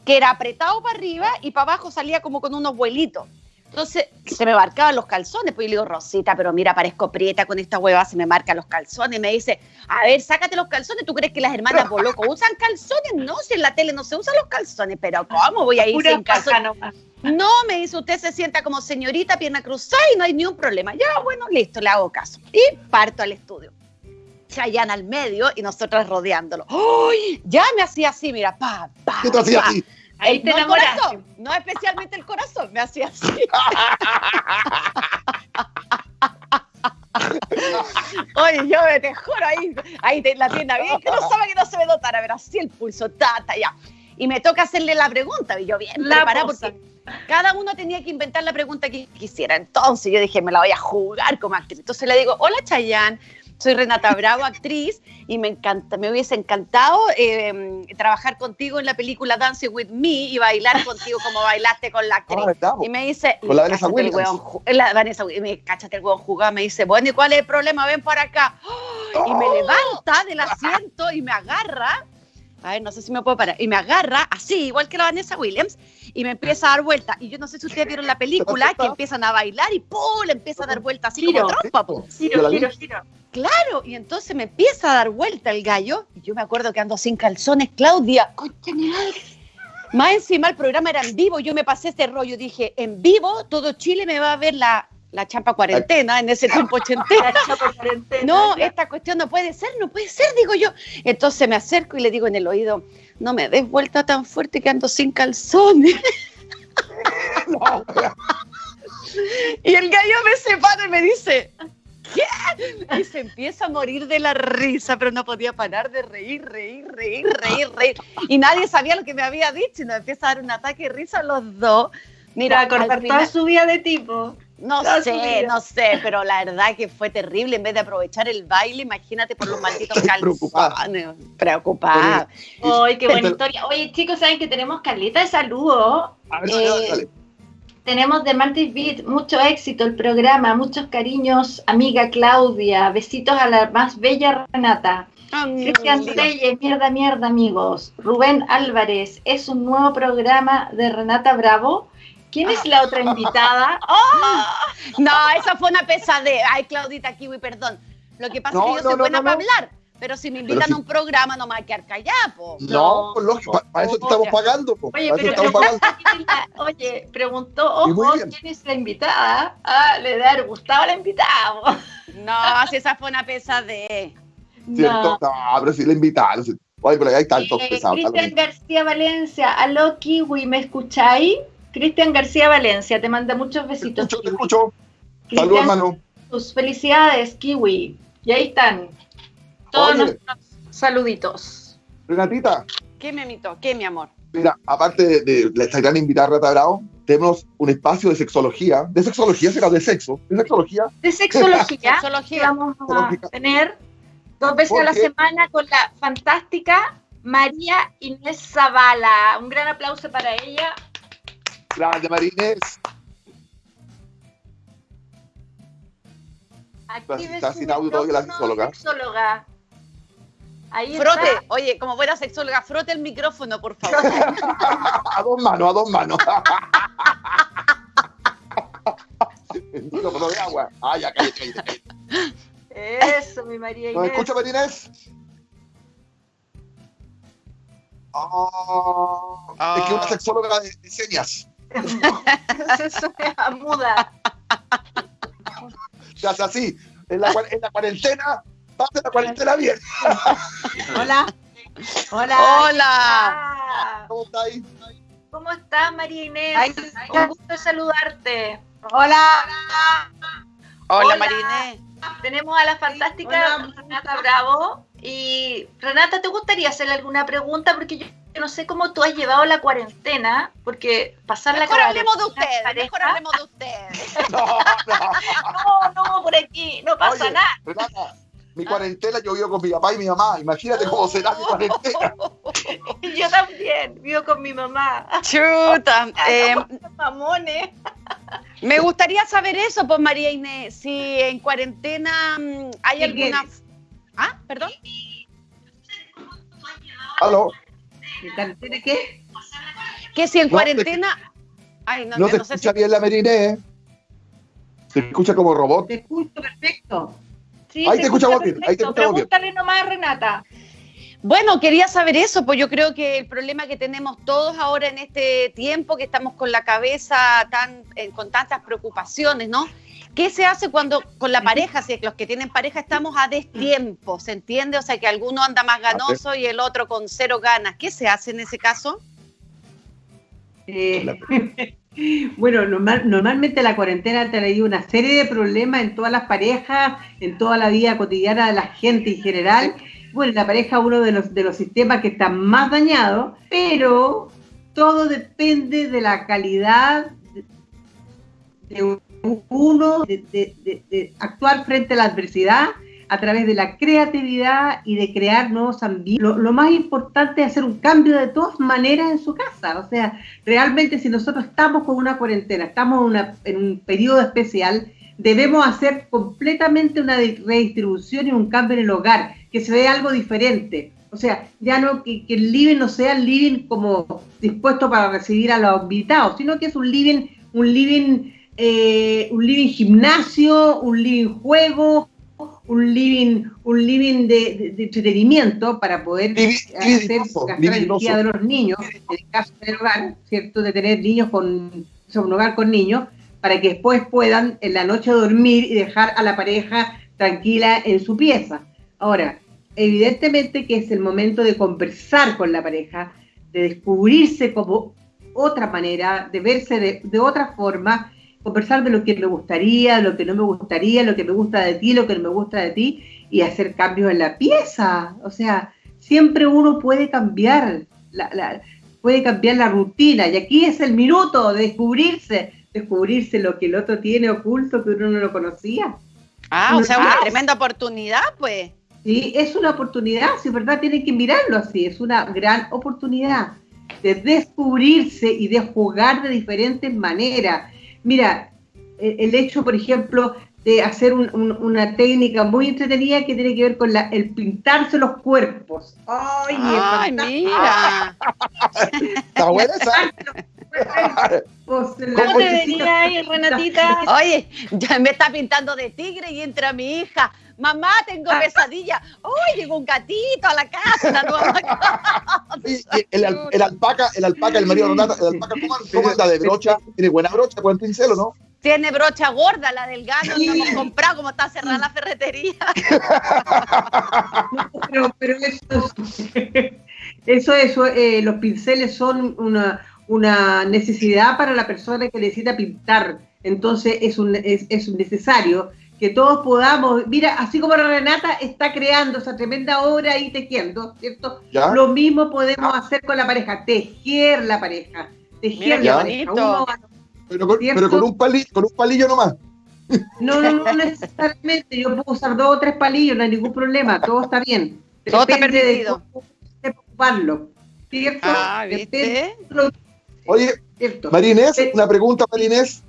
que era apretado para arriba y para abajo salía como con unos vuelitos. Entonces se me marcaban los calzones, pues yo le digo, Rosita, pero mira, parezco prieta con esta hueva, se me marcan los calzones. Y me dice, a ver, sácate los calzones, ¿tú crees que las hermanas loco usan calzones? No, si en la tele no se usan los calzones, pero ¿cómo voy a ir sin calzones? No, me dice, usted se sienta como señorita, pierna cruzada y no hay ni un problema. Ya, bueno, listo, le hago caso. Y parto al estudio. Chayanne al medio y nosotras rodeándolo. ¡Uy! Ya me hacía así, mira, pa, pa. ¿Qué te hacía así? Ahí te no corazón, no especialmente el corazón, me hacía así. Oye, yo me te juro, ahí, ahí la tienda bien, que no sabe que no se me notara, ver así el pulso, tata, ya. Y me toca hacerle la pregunta, y yo bien la preparada porque cada uno tenía que inventar la pregunta que quisiera. Entonces yo dije, me la voy a jugar como actriz. Entonces le digo, hola Chayanne, soy Renata Bravo, actriz, y me encanta, me hubiese encantado em, trabajar contigo en la película Dancing with Me y bailar contigo como bailaste con la actriz. Ah, y me dice, con la Vanessa Williams. la Vanessa y me cáchate el hueón jugado, me dice, bueno, ¿y cuál es el problema? Ven para acá. Y me ¡Oh! levanta del asiento y me agarra. A ver, no sé si me puedo parar. Y me agarra así, igual que la Vanessa Williams, y me empieza a dar vuelta. Y yo no sé si ustedes vieron la película, que empiezan a bailar y ¡pum! le empieza a dar vuelta así como trompa, Giro, giro, giro. Claro, y entonces me empieza a dar vuelta el gallo, y yo me acuerdo que ando sin calzones, Claudia, más encima el programa era en vivo, yo me pasé este rollo, dije, en vivo todo Chile me va a ver la, la champa cuarentena, en ese tiempo ochentena. no, esta cuestión no puede ser, no puede ser, digo yo. Entonces me acerco y le digo en el oído, no me des vuelta tan fuerte que ando sin calzones. y el gallo me separa y me dice, ¿qué? Y se empieza a morir de la risa, pero no podía parar de reír, reír, reír, reír, reír. Y nadie sabía lo que me había dicho y nos empieza a dar un ataque de risa a los dos. Mira, cortar toda su vida de tipo. No sé, no sé, pero la verdad que fue terrible. En vez de aprovechar el baile, imagínate por los malditos calzones. Preocupada. Ay, qué buena historia. Oye, chicos, ¿saben que tenemos Carlita de saludo? A ver, eh, tenemos de Mantis Beat mucho éxito el programa, muchos cariños, amiga Claudia, besitos a la más bella Renata. Cristian Reyes, mierda, mierda, amigos. Rubén Álvarez, es un nuevo programa de Renata Bravo. ¿Quién es la otra invitada? ¡Oh! No, esa fue una pesadez. Ay, Claudita Kiwi, perdón. Lo que pasa es que yo soy buena para hablar. Pero si me invitan a un programa, no me voy a quedar callada, po. No, pues lógico, para, eso te estamos pagando, po. Oye, pero oye, preguntó, ojo, ¿quién es la invitada? Ah, le da gustado la invitada. No, si esa fue una pesadez. ¿Cierto? No, pero si la invitaron. Oye, pero ahí está el eh, Cristian García Valencia, aló Kiwi, ¿me escucháis? Cristian García Valencia, te manda muchos besitos. Te escucho, te escucho. Saludos, hermano. Tus felicidades, Kiwi. Y ahí están todos nuestros saluditos. Renatita. ¿Qué, me amito? ¿Qué, mi amor? Mira, aparte de, de esta gran invitada Rata Bravo, tenemos un espacio de sexología. ¿De sexología será de sexo? ¿De sexología? De sexología. Vamos a tener dos veces a la semana con la fantástica María Inés Zavala. Un gran aplauso para ella. Grande. Aquí está sin audio todavía la sexóloga. sexóloga. Ahí frote, oye, como buena sexóloga, frote el micrófono, por favor. a dos manos, a dos manos. el micrófono de agua. Ah, ya, cállate, cállate. Eso, mi María Inés. ¿Me escucha, María Inés? Oh, Es que una ah. sexóloga de, de señas. Eso es muda. Se hace así. En la, en la cuarentena, pase la cuarentena bien. Hola. Hola. Hola. ¿Cómo estás? ¿Cómo estás, María Inés? Ay, Un gusto saludarte. Hola. Hola, María Inés. Tenemos a la fantástica Renata Bravo. Y Renata, ¿te gustaría hacerle alguna pregunta? Porque yo no sé cómo tú has llevado la cuarentena, porque pasar la cuarentena. Hablemos de ustedes, mejor hablemos de ustedes. No, no. no, por aquí, no pasa nada. Renata, mi cuarentena yo vivo con mi papá y mi mamá. Imagínate cómo será mi cuarentena. yo también vivo con mi mamá. Chuta. eh, mamones. Me gustaría saber eso, pues María Inés, si en cuarentena mm, hay alguna... Ah, perdón. ¿Aló? ¿Cuarentena qué? Que si en cuarentena... Ay, no, no te escucha bien la Mariné, ¿eh? Se escucha como robot. Te escucho perfecto. Sí, ahí te, escucha bien. Ahí te escucha Pregúntale nomás, Renata. Bueno, quería saber eso, pues yo creo que el problema que tenemos todos ahora en este tiempo, que estamos con la cabeza tan, eh, con tantas preocupaciones, ¿no? ¿Qué se hace cuando con la pareja, si los que tienen pareja estamos a destiempo, ¿se entiende? O sea, que alguno anda más ganoso y el otro con cero ganas. ¿Qué se hace en ese caso? Eh, bueno, normalmente la cuarentena te traído una serie de problemas en todas las parejas, en toda la vida cotidiana de la gente en general bueno, la pareja es uno de los, de los sistemas que está más dañado, pero todo depende de la calidad de uno, de, actuar frente a la adversidad a través de la creatividad y de crear nuevos ambientes. Lo, más importante es hacer un cambio de todas maneras en su casa. O sea, realmente si nosotros estamos con una cuarentena, estamos en un periodo especial, debemos hacer completamente una redistribución y un cambio en el hogar, que se vea algo diferente. O sea, ya no que, el living no sea el living como dispuesto para recibir a los invitados, sino que es un living, un living, eh, un living gimnasio, un living juego, un living, un living de, entretenimiento para poder hacer gastar energía de los niños, en el caso del hogar, ¿cierto? De tener niños con, un hogar con niños, para que después puedan en la noche dormir y dejar a la pareja tranquila en su pieza. Ahora, evidentemente que es el momento de conversar con la pareja, de descubrirse como otra manera, de verse de, otra forma, conversar de lo que me gustaría, lo que no me gustaría, lo que me gusta de ti, lo que no me gusta de ti, y hacer cambios en la pieza. O sea, siempre uno puede cambiar, puede cambiar la rutina, y aquí es el minuto de descubrirse, descubrirse lo que el otro tiene oculto que uno no lo conocía. Ah, o sea, una tremenda oportunidad, pues. Sí, es una oportunidad, si es verdad, tienen que mirarlo así, es una gran oportunidad de descubrirse y de jugar de diferentes maneras. Mira, el hecho, por ejemplo, de hacer una técnica muy entretenida que tiene que ver con la, el pintarse los cuerpos. ¡Ay, Ay mira! Está buena esa. ¿Cómo te venía ahí, Renatita? Oye, ya me está pintando de tigre y entra mi hija. Mamá, tengo ah. pesadilla. ¡Uy, llegó un gatito a la casa! La nueva el, el, alpaca, el alpaca, el marido el alpaca, ¿cómo, cómo está de brocha? ¿Tiene buena brocha, buen pincel o no? Tiene brocha gorda, la del gato, no hemos comprado, como está cerrada la ferretería. pero, eso, eso, eh, los pinceles son una, una necesidad para la persona que necesita pintar. Entonces es un, es, es necesario que todos podamos, mira, así como Renata está creando esa tremenda obra y tejiendo, ¿cierto? Lo mismo podemos hacer con la pareja, tejer la pareja, tejer la pareja. Pero con, un palillo, con un palillo nomás. No, no, no necesariamente. Yo puedo usar dos o tres palillos, no hay ningún problema. Todo está bien. Todo está permitido. De ocuparlo. ¿Cierto? Ah, ¿viste? Oye, Marinés, una pregunta, Marinés.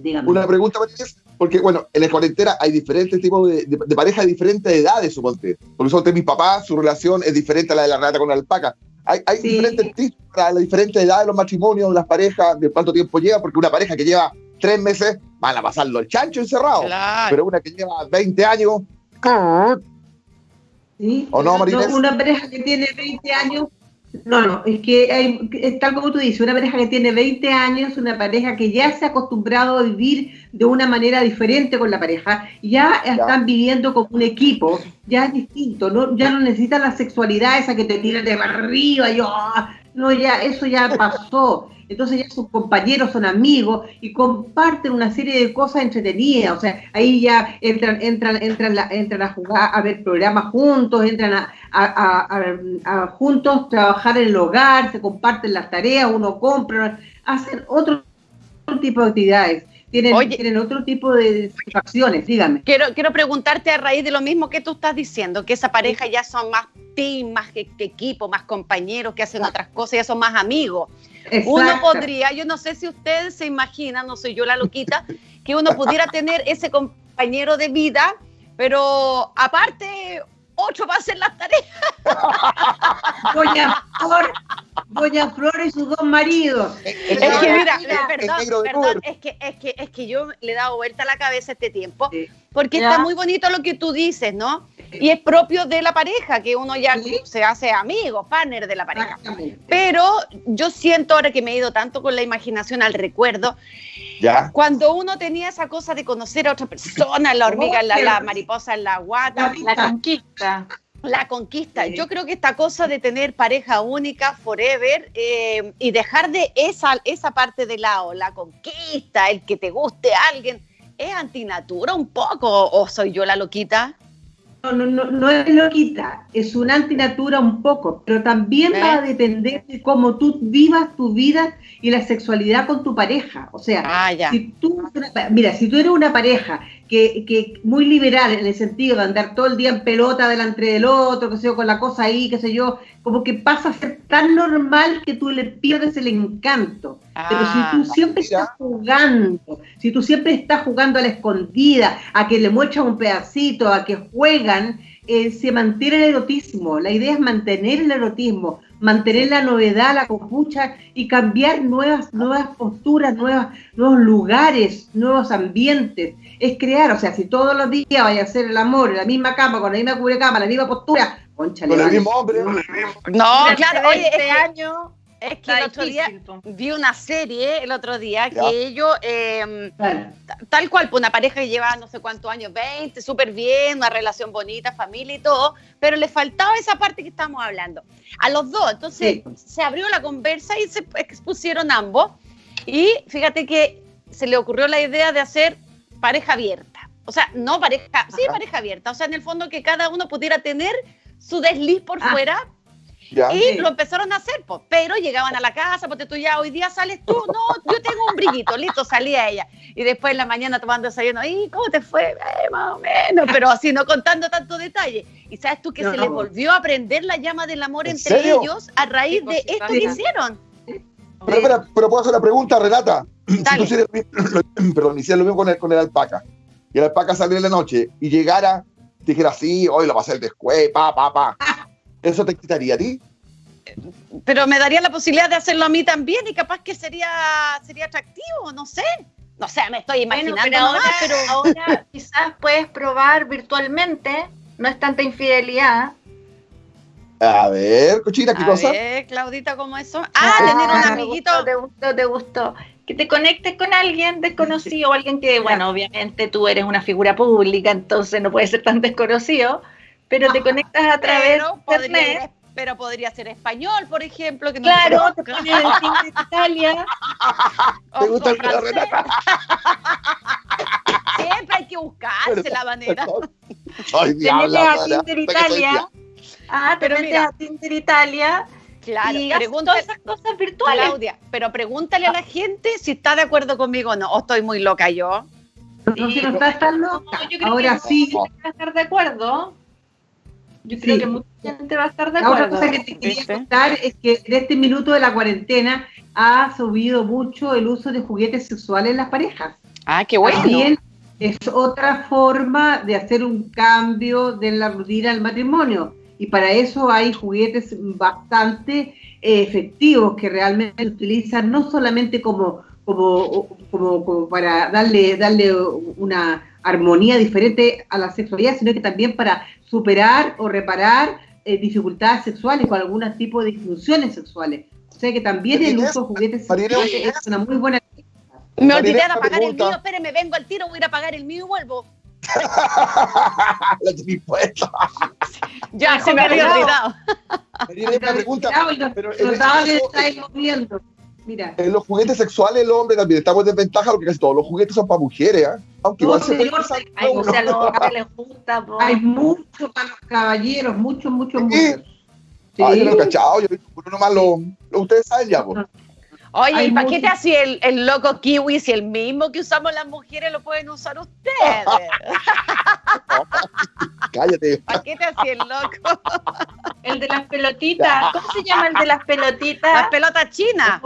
Dígame. Una pregunta, Marinés. Porque, bueno, en la cuarentena hay diferentes tipos de, de, parejas de diferentes edades, suponte. Por eso, mi papá, su relación es diferente a la de la rata con la alpaca. Hay, diferentes tips para la diferente edad de los matrimonios, las parejas, de cuánto tiempo lleva, porque una pareja que lleva tres meses van a pasarlo el chancho encerrado. Pero una que lleva 20 años. ¿Sí? ¿O no, Marinés? una pareja que tiene 20 años no, no, es que hay, tal como tú dices, una pareja que tiene 20 años, una pareja que ya se ha acostumbrado a vivir de una manera diferente con la pareja, ya, están viviendo como un equipo, ya es distinto, ¿no? ya no necesitan la sexualidad esa que te tira de arriba, yo, no, ya, eso ya pasó entonces ya sus compañeros son amigos y comparten una serie de cosas entretenidas, o sea, ahí ya entran, entran, entran, entran a jugar, a ver programas juntos, entran a, juntos trabajar en el hogar, se comparten las tareas, uno compra, hacen otro, tipo de actividades. Tienen, tienen, otro tipo de acciones, dígame. Quiero, quiero preguntarte a raíz de lo mismo que tú estás diciendo, que esa pareja ya son más team, más que, equipo, más compañeros que hacen otras cosas, ya son más amigos. Uno podría, yo no sé si ustedes se imaginan, no soy yo la loquita, que uno pudiera tener ese compañero de vida, pero aparte, ocho para hacer las tareas. Doña Flor, Doña Flor y sus dos maridos. Es que mira, perdón, perdón, es que, es que, es que yo le he dado vuelta a la cabeza este tiempo, porque está muy bonito lo que tú dices, ¿no? Y es propio de la pareja, que uno ya se hace amigo, partner de la pareja. Pero yo siento ahora que me he ido tanto con la imaginación al recuerdo, ¿Ya? cuando uno tenía esa cosa de conocer a otra persona, la hormiga, la, la mariposa en la guata, la conquista. La conquista. Yo creo que esta cosa de tener pareja única, forever, eh, y dejar de esa, esa parte de lado, la conquista, el que te guste alguien, ¿es antinatura un poco o soy yo la loquita? No, no, no, no es loquita, es una antinatura un poco, pero también va a ¿Eh? depender de cómo tú vivas tu vida y la sexualidad con tu pareja. O sea, ah, si tú, mira, si tú eres una pareja que, que muy liberal en el sentido de andar todo el día en pelota delante del otro, que sé yo, con la cosa ahí, qué sé yo, como que pasa a ser tan normal que tú le pierdes el encanto. Pero si tú ah, siempre estás jugando, si tú siempre estás jugando a la escondida, a que le muestras un pedacito, a que juegan, eh, se mantiene el erotismo. La idea es mantener el erotismo, mantener la novedad, la copucha y cambiar nuevas, nuevas posturas, nuevas, nuevos lugares, nuevos ambientes. Es crear, o sea, si todos los días vaya a hacer el amor en la misma cama, con la misma cubrecama, la misma postura, concha, con el mismo hombre. No, claro, oye, este año es que el otro día vi una serie el otro día que ellos, em, tal cual, pues una pareja que lleva no sé cuántos años, 20, súper bien, una relación bonita, familia y todo, pero le faltaba esa parte que estamos hablando. A los dos, entonces se abrió la conversa y se expusieron ambos. Y fíjate que se le ocurrió la idea de hacer pareja abierta. O sea, no pareja, sí, pareja abierta. O sea, en el fondo que cada uno pudiera tener su desliz por ah. fuera y lo empezaron a hacer, pues, pero llegaban a la casa, porque tú ya hoy día sales tú, no, yo tengo un brillito, listo, salía ella. Y después en la mañana tomando desayuno, ¿y cómo te fue? Eh, más o menos, pero así no contando tanto detalle. Y sabes tú que se les volvió a prender la llama del amor entre ellos a raíz de esto que hicieron. Pero, pero, puedo hacer la pregunta, Renata. perdón, hiciera lo mismo con el, con el alpaca, y el alpaca saliera en la noche y llegara, dijera así, hoy lo va a hacer después, pa, pa, pa. ¿Eso te quitaría a ti? Pero me daría la posibilidad de hacerlo a mí también y capaz que sería, sería atractivo, no sé. No sé, me estoy imaginando. pero, ahora, pero ahora quizás puedes probar virtualmente, no es tanta infidelidad. A ver, cochina, ¿qué a cosa? A ver, Claudita, ¿cómo eso? Ah, ah tener un amiguito. Te gustó, te gustó, Que te conectes con alguien desconocido o alguien que, bueno, obviamente tú eres una figura pública, entonces no puede ser tan desconocido, pero te conectas a través de internet pero podría ser español, por ejemplo. Que claro, te pones el Tinder de Italia. ¿Te gusta el pelo, Renata? Siempre hay que buscarse la manera. Ay, te metes a Tinder Italia. Ah, te metes a Tinder Italia. Claro, y todas esas cosas virtuales. Claudia, pero pregúntale a la gente si está de acuerdo conmigo o no. O estoy muy loca yo. No, si no estás tan loca. yo creo Ahora que sí. a estar de acuerdo. Yo creo que mucha gente va a estar de acuerdo. La otra cosa que te quería contar es que en este minuto de la cuarentena ha subido mucho el uso de juguetes sexuales en las parejas. Ah, qué bueno. También es otra forma de hacer un cambio de la rutina del matrimonio. Y para eso hay juguetes bastante eh, efectivos que realmente se utilizan no solamente como, como, como, como para darle, darle una armonía diferente a la sexualidad, sino que también para superar o reparar eh, dificultades sexuales o algún tipo de disfunciones sexuales. O sea que también el uso de juguetes sexuales es una muy buena me olvidé de apagar el mío, espérenme, vengo al tiro, voy a ir a apagar el mío y vuelvo. Ya, se me había olvidado. Me una pregunta. Pero en, este moviendo. Mira. En los juguetes sexuales, el hombre también estamos en desventaja porque casi todos los juguetes son para mujeres, ¿eh? Aunque igual se puede Hay, o sea, los les gusta, Hay muchos para los caballeros, muchos, muchos, muchos. Sí. Ay, yo no he cachado, yo uno nomás lo, lo, ustedes saben ya, pues. Oye, ¿y para qué te así el, el, loco kiwi si el mismo que usamos las mujeres lo pueden usar ustedes? Cállate. ¿Para qué te así el loco? el de las pelotitas. ¿Cómo se llama el de las pelotitas? Las pelotas chinas.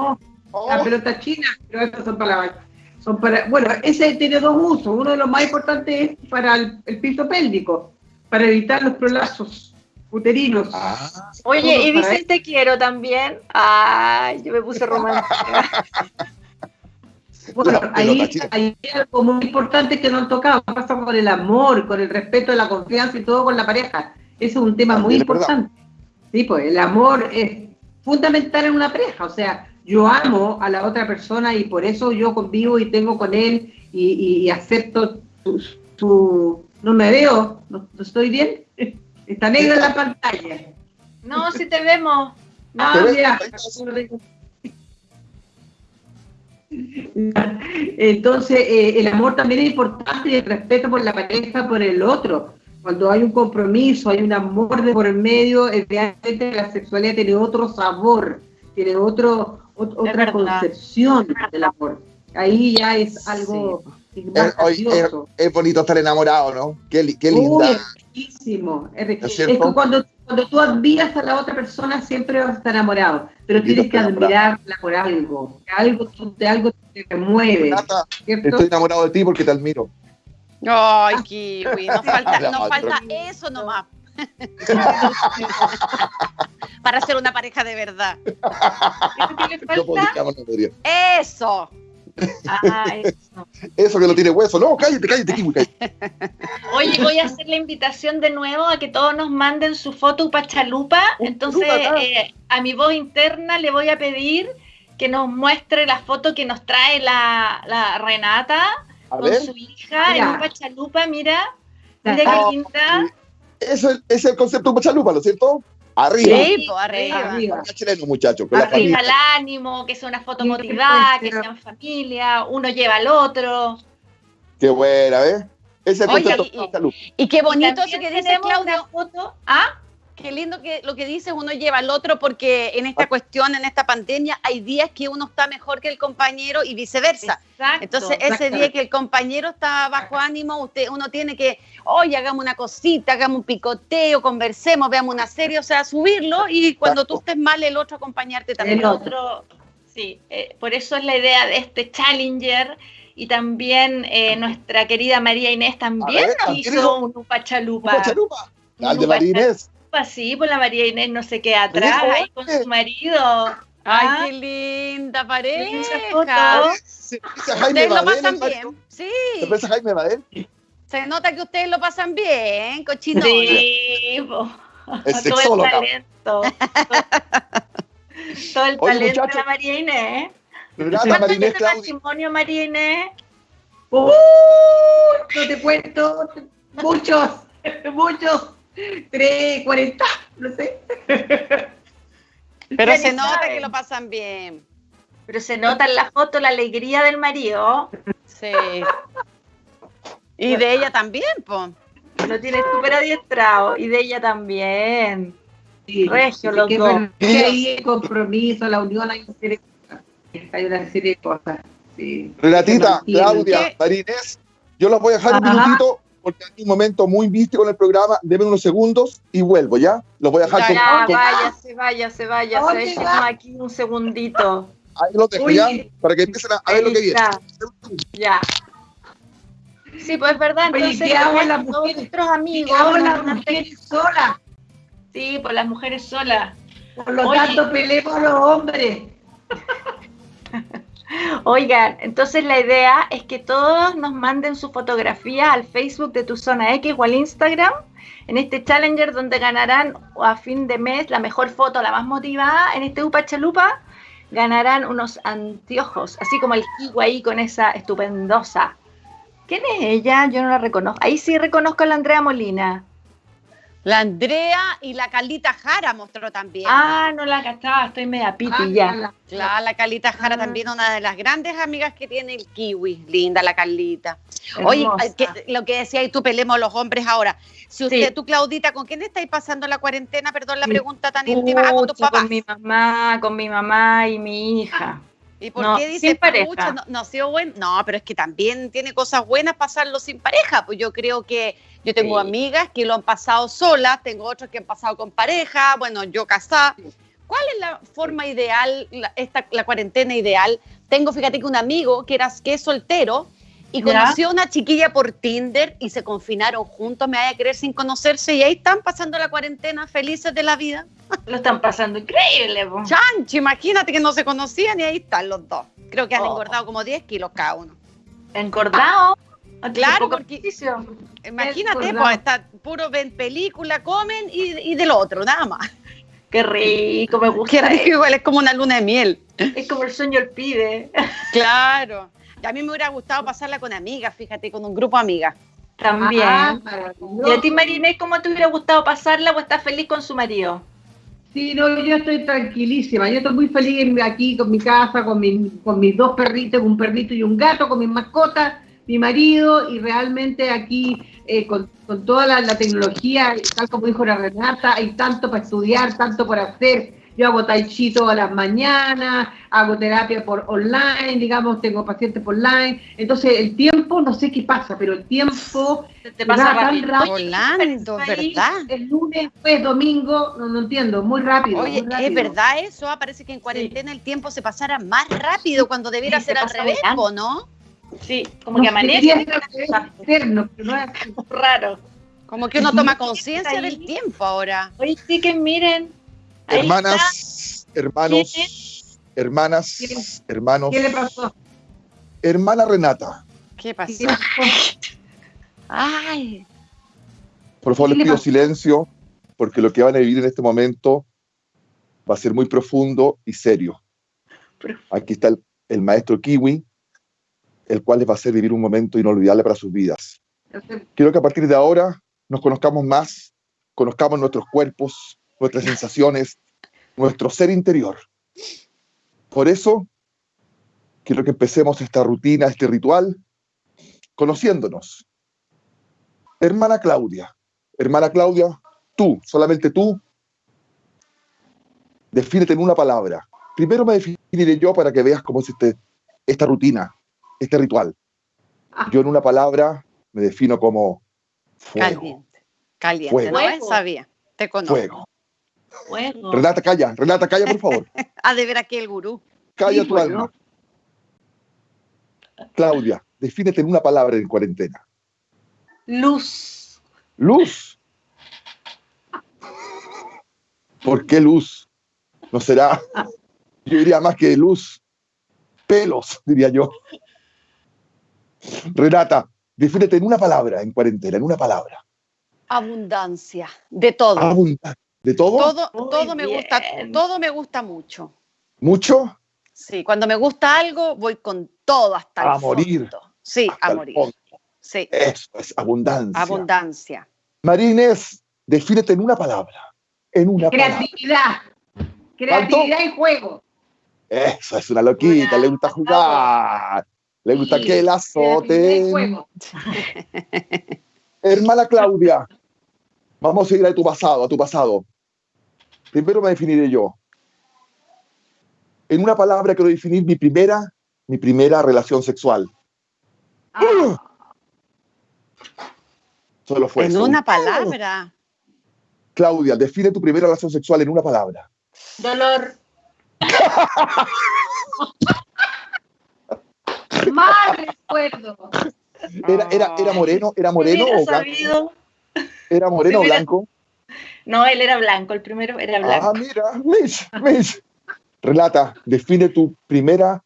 Las pelotas chinas, pero estas son para la son para, bueno, ese tiene dos usos. Uno de los más importantes es para el, el piso pélvico, para evitar los prolapsos uterinos. Ah. Oye, y dice te quiero también. Ay, yo me puse romántica. bueno, ahí hay algo muy importante que no han tocado, pasa con el amor, con el respeto, la confianza y todo con la pareja. Ese es un tema muy importante. Sí, pues el amor es fundamental en una pareja, o sea, yo amo a la otra persona y por eso yo convivo y tengo con él y, acepto su, No me veo, no estoy bien. Está negro en la pantalla. No, si te vemos. No, Entonces, eh, el amor también es importante y el respeto por la pareja, por el otro. Cuando hay un compromiso, hay un amor de por medio, realmente la sexualidad tiene otro sabor, tiene otro, otra concepción del amor. Ahí ya es algo es, bonito estar enamorado, ¿no? Qué, qué linda. es riquísimo. Es, que cuando, cuando tú admiras a la otra persona siempre vas a estar enamorado, pero tienes que admirarla por algo, algo de algo te mueve. estoy enamorado de ti porque te admiro. Ay, Kiwi, nos falta, nos falta eso nomás. Para ser una pareja de verdad. Eso. Ah, eso. Eso que no tiene hueso. No, cállate, cállate, Kiwi, Oye, voy a hacer la invitación de nuevo a que todos nos manden su foto pachalupa. Entonces, eh, a mi voz interna le voy a pedir que nos muestre la foto que nos trae la, Renata con su hija en un pachalupa. Mira, mira qué linda. Eso es, el concepto de pachalupa, ¿no es cierto? Arriba. Sí, pues arriba. arriba. Chileno, muchachos. Arriba el ánimo, que sea una foto motivada, que sea en familia, uno lleva al otro. Qué buena, ¿ves? Ese es el concepto y, y, qué bonito eso que dice Claudia. Foto. ¿Ah? Qué lindo que lo que dice uno lleva al otro porque en esta cuestión, en esta pandemia, hay días que uno está mejor que el compañero y viceversa. Entonces, ese día que el compañero está bajo ánimo, usted, uno tiene que, oye, hagamos una cosita, hagamos un picoteo, conversemos, veamos una serie, o sea, subirlo y cuando tú estés mal, el otro acompañarte también. El otro, Sí, eh, por eso es la idea de este Challenger y también eh, nuestra querida María Inés también hizo un Upa Chalupa. ¿Upa Chalupa? Al de María Inés. Sí, pues la María Inés no se queda atrás ahí con su marido. Ay, ah. qué linda pareja. Ustedes lo pasan bien. Sí. ¿Te Jaime Badel? Se nota que ustedes lo pasan bien, cochino. Sí, es todo el talento. todo el talento de la María Inés. ¿Cuánto María Inés, matrimonio, María Inés? Uh, no te cuento, muchos, muchos, tres, cuarenta, no sé. Pero se nota que lo pasan bien. Pero se nota en la foto la alegría del marido. Sí. Y de ella también, pues. Lo tiene súper adiestrado. Y de ella también. Sí, Regio, los dos. Hay el compromiso, la unión, hay una serie de cosas. Sí. Renatita, Claudia, Marinés, yo los voy a dejar un minutito porque hay un momento muy místico en el programa. Deben unos segundos y vuelvo, ¿ya? Los voy a dejar ya, con, vaya, se vaya, se vaya. Se aquí un segundito. Ahí lo dejo, ¿ya? Para que empiecen a, ver lo que viene. Ya. Sí, pues es verdad. Entonces, ¿qué hago las mujeres? Nuestros amigos. ¿Qué hago las mujeres solas? Sí, por las mujeres solas. Por lo tanto, peleemos a los hombres. Oigan, entonces la idea es que todos nos manden su fotografía al Facebook de tu zona X o al Instagram en este Challenger donde ganarán a fin de mes la mejor foto, la más motivada en este Upa Chalupa, ganarán unos anteojos, así como el kiwi ahí con esa estupendosa. ¿Quién es ella? Yo no la reconozco. Ahí sí reconozco a la Andrea Molina. La Andrea y la Calita Jara mostró también. Ah, no la cachaba, estoy media piti ah, ya. Claro, la Calita Jara ah. también, una de las grandes amigas que tiene el kiwi. Linda la Calita. Oye, lo que decía y tú pelemos los hombres ahora. Si usted, tú Claudita, ¿con quién estáis pasando la cuarentena? Perdón la pregunta tan íntima. Ah, con tus papás. Con mi mamá, con mi mamá y mi hija. ¿Y por qué dice pareja? No, no, sido bueno? no, pero es que también tiene cosas buenas pasarlo sin pareja. Pues yo creo que yo tengo amigas que lo han pasado solas, tengo otras que han pasado con pareja, bueno, yo casada. ¿Cuál es la forma ideal, la, esta, la cuarentena ideal? Tengo, fíjate que un amigo que, era, que es soltero y conoció a una chiquilla por Tinder y se confinaron juntos, me vaya a creer sin conocerse y ahí están pasando la cuarentena felices de la vida. Lo están pasando increíble. Chancho, imagínate que no se conocían y ahí están los dos. Creo que han oh. engordado como 10 kilos cada uno. ¿Engordado? Claro, porque imagínate, pues, está puro ven película, comen y, y del otro, nada más. Qué rico, me gusta. Qué rico, igual es como una luna de miel. Es como el sueño el pide. Claro. A mí me hubiera gustado pasarla con amigas, fíjate, con un grupo de amigas. También. Ah, ¿Y a ti, Marinés, cómo te hubiera gustado pasarla o estás feliz con su marido? Sí, no, yo estoy tranquilísima. Yo estoy muy feliz aquí con mi casa, con, con mis dos perritos, un perrito y un gato, con mis mascotas, mi marido, y realmente aquí eh, con, toda la, la, tecnología, tal como dijo la Renata, hay tanto para estudiar, tanto para hacer yo hago tai chi todas las mañanas, hago terapia por online, digamos, tengo pacientes por online. Entonces, el tiempo, no sé qué pasa, pero el tiempo te pasa tan rápido. Volando, ¿verdad? El lunes, pues, domingo, no, no entiendo, muy rápido. Oye, es verdad eso, ah, parece que en cuarentena el tiempo se pasara más rápido cuando debiera ser al revés, ¿no? Sí, como que amanece. Eterno, pero no es raro. Como que uno toma conciencia del tiempo ahora. Oye, sí que miren, Hermanas, hermanos, hermanas, hermanos. ¿Qué le pasó? Hermana Renata. ¿Qué pasó? Ay. Por favor, les pido silencio, porque lo que van a vivir en este momento va a ser muy profundo y serio. Aquí está el, el maestro Kiwi, el cual les va a hacer vivir un momento inolvidable para sus vidas. Quiero que a partir de ahora nos conozcamos más, conozcamos nuestros cuerpos, nuestras sensaciones, nuestro ser interior. Por eso, quiero que empecemos esta rutina, este ritual, conociéndonos. Hermana Claudia, hermana Claudia, tú, solamente tú, defínete en una palabra. Primero me definiré yo para que veas cómo es este, esta rutina, este ritual. Ah. Yo en una palabra me defino como fuego. Caliente, caliente, no sabía, te conozco. Fuego. Renata, calla, Renata, calla, por favor. ha de ver aquí el gurú. Calla tu alma. Claudia, defínete en una palabra en cuarentena. Luz. Luz. ¿Por qué luz? ¿No será? Yo diría más que luz. Pelos, diría yo. Renata, defínete en una palabra en cuarentena, en una palabra. Abundancia, de todo. ¿De todo? Todo, todo me gusta, todo me gusta mucho. ¿Mucho? Sí, cuando me gusta algo, voy con todo hasta el A morir. Sí, a morir. Sí. Eso es abundancia. Abundancia. Marines, defínete en una palabra. En una Creatividad. Creatividad y juego. Eso es una loquita, le gusta jugar. Le gusta que la azoten. Hermana Claudia, vamos a ir a tu pasado, a tu pasado. Primero me definiré yo. En una palabra quiero definir mi primera, mi primera relación sexual. Ah. Solo fue En una palabra. Claudia, define tu primera relación sexual en una palabra. Dolor. Más recuerdo. Era, era, era moreno, era moreno o blanco. ¿Era moreno o blanco? No, él era blanco, el primero era blanco. Ah, mira, Mish, Mish. Relata, define tu primera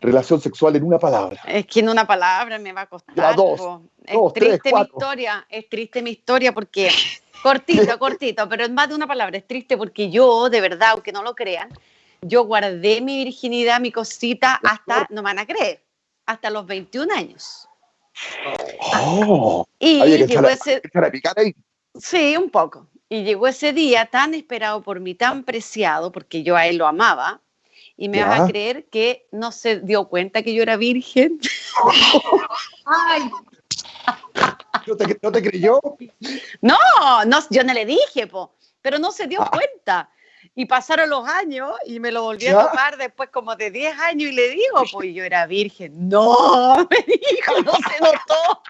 relación sexual en una palabra. Es que en una palabra me va a costar. dos, es triste mi historia, es triste mi historia porque cortito, cortito, pero en más de una palabra es triste porque yo, de verdad, aunque no lo crean, yo guardé mi virginidad, mi cosita, hasta, no me van a creer, hasta los 21 años. Oh, y llegó ese... ahí. Sí, un poco. Y llegó ese día tan esperado por mí, tan preciado, porque yo a él lo amaba, y me vas a creer que no se dio cuenta que yo era virgen. Ay. ¿No te, ¿No te, creyó? No, no, yo no le dije, po, pero no se dio ah. cuenta. Y pasaron los años y me lo volví a tomar después como de 10 años y le digo, pues yo era virgen. No, me dijo, no se notó.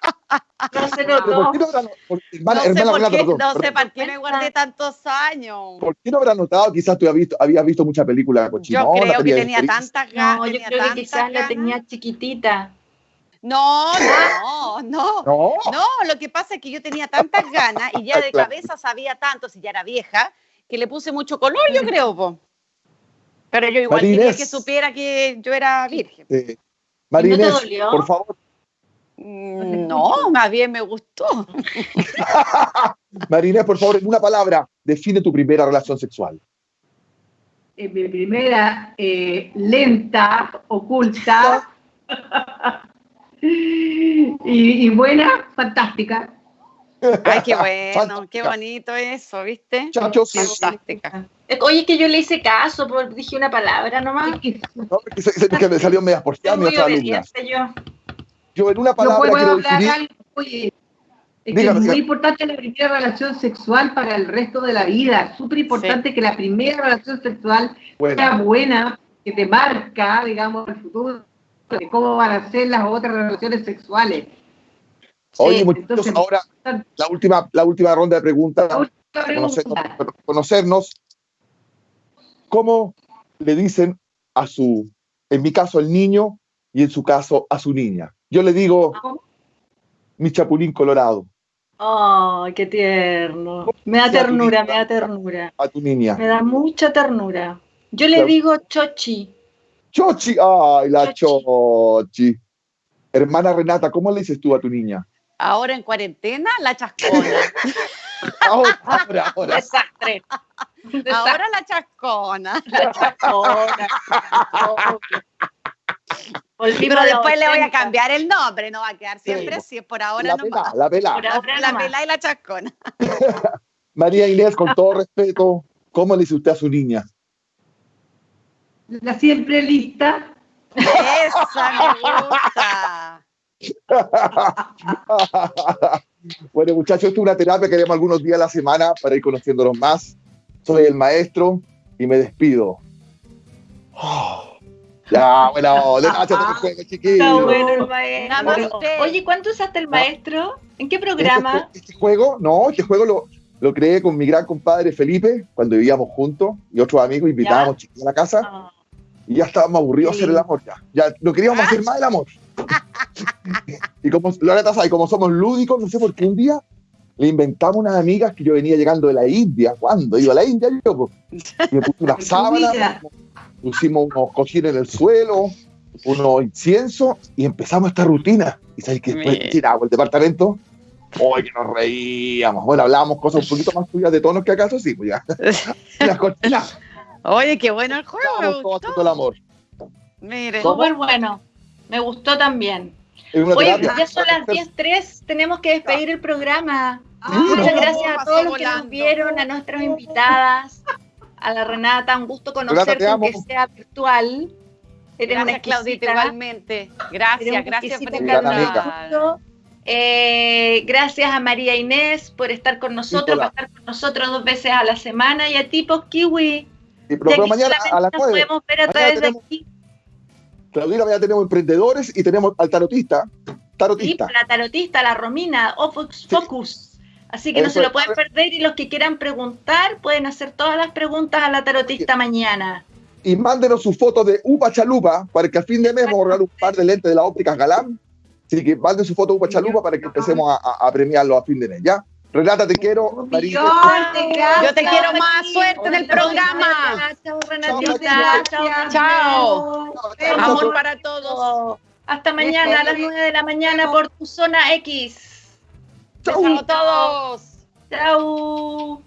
No se notó. no, sé por no sé para qué me guardé tantos años. ¿Por qué no habrá notado? Quizás tú habías visto, habías visto muchas películas Yo creo que tenía tantas ganas. No, yo creo que quizás la tenía chiquitita. No, no, no, no, no. Lo que pasa es que yo tenía tantas ganas y ya de cabeza sabía tanto, si ya era vieja, que le puse mucho color, yo creo. Po. Pero yo igual quería que supiera que yo era virgen. Eh, Marines, por favor. Mm, no, más bien me gustó. Marines, por favor, en una palabra, define tu primera relación sexual. Eh, mi primera, eh, lenta, oculta y, y buena, fantástica. Ay, qué bueno, qué bonito eso, ¿viste? Chachos. Fantástica. Oye, que yo le hice caso, dije una palabra nomás. No, se, que me salió media por mi otra alumna. Yo. yo en una palabra no quiero definir... Algo, oye, es, que es muy importante la primera relación sexual para el resto de la vida. Súper importante que la primera relación sexual sea buena, que te marca, digamos, el futuro de cómo van a ser las otras relaciones sexuales. Oye, muchachos, ahora la última, la última ronda de preguntas, conocernos, ¿Cómo le dicen a su, en mi caso, el niño y en su caso a su niña? Yo le digo, mi chapulín colorado. ¡Ay, qué tierno! Me da ternura, me da ternura. A tu niña. Me da mucha ternura. Yo le digo Chochi. Chochi, ay, la chochi. Hermana Renata, ¿cómo le dices tú a tu niña? Ahora en cuarentena, la chascona. ahora, ahora, ahora. Desastre. Ahora la chascona. La chascona. Pero después le voy a cambiar el nombre, no va a quedar siempre así, por ahora no va. La pela. la pela y la chascona. María Inés, con todo respeto, ¿cómo le dice usted a su niña? La siempre lista. Esa me gusta. Bueno, muchachos, esto es una terapia que haremos algunos días a la semana para ir conociéndonos más. Soy el maestro y me despido. ya, bueno, de juego, chiquillo. bueno el maestro. Oye, ¿cuánto usaste el maestro? ¿En qué programa? Este, este, juego, no, este juego lo, lo creé con mi gran compadre Felipe cuando vivíamos juntos y otros amigos invitábamos chiquillos a la casa. Ah. Y ya estábamos aburridos de hacer el amor ya. Ya no queríamos hacer más el amor. y como Loreta sabe, como somos lúdicos, no sé por qué un día le inventamos unas amigas que yo venía llegando de la India. ¿Cuándo? Iba a la India yo, pues. Y me puse una sábana, pusimos unos cojines en el suelo, unos inciensos y empezamos esta rutina. Y sabes que después tiramos el departamento. Hoy que nos reíamos. Bueno, hablábamos cosas un poquito más tuyas de tonos que acaso, sí, pues ya. Las cortinas. Oye, qué bueno el juego. Me gustó. el amor. Mire. Súper bueno. Me gustó también. Oye, ya son las 10.03, tenemos que despedir el programa. Ah, Muchas gracias a todos los que nos vieron, a nuestras invitadas, a la Renata, un gusto conocerte, aunque sea virtual. Eres gracias, Claudita, igualmente. Gracias, gracias por estar eh, gracias a María Inés por estar con nosotros, por estar con nosotros dos veces a la semana y a tipos Kiwi. Y pero mañana a las 9. podemos ver a través de aquí. Claudina, ya tenemos emprendedores y tenemos al tarotista. Tarotista. Sí, la tarotista, la Romina, Focus. Así que no se lo pueden perder y los que quieran preguntar pueden hacer todas las preguntas a la tarotista mañana. Y mándenos su foto de Upa Chalupa para que al fin de mes vamos a regalar un par de lentes de la óptica Galán. Así que manden su foto de Upa Chalupa para que empecemos a, a premiarlo a fin de mes, ¿ya? Renata, te quiero. Marita. Yo te quiero más suerte en el programa. Chao, Renatita. Chao. Chao. Amor para todos. Hasta mañana a las 9 de la mañana por tu zona X. Chao a todos. Chao.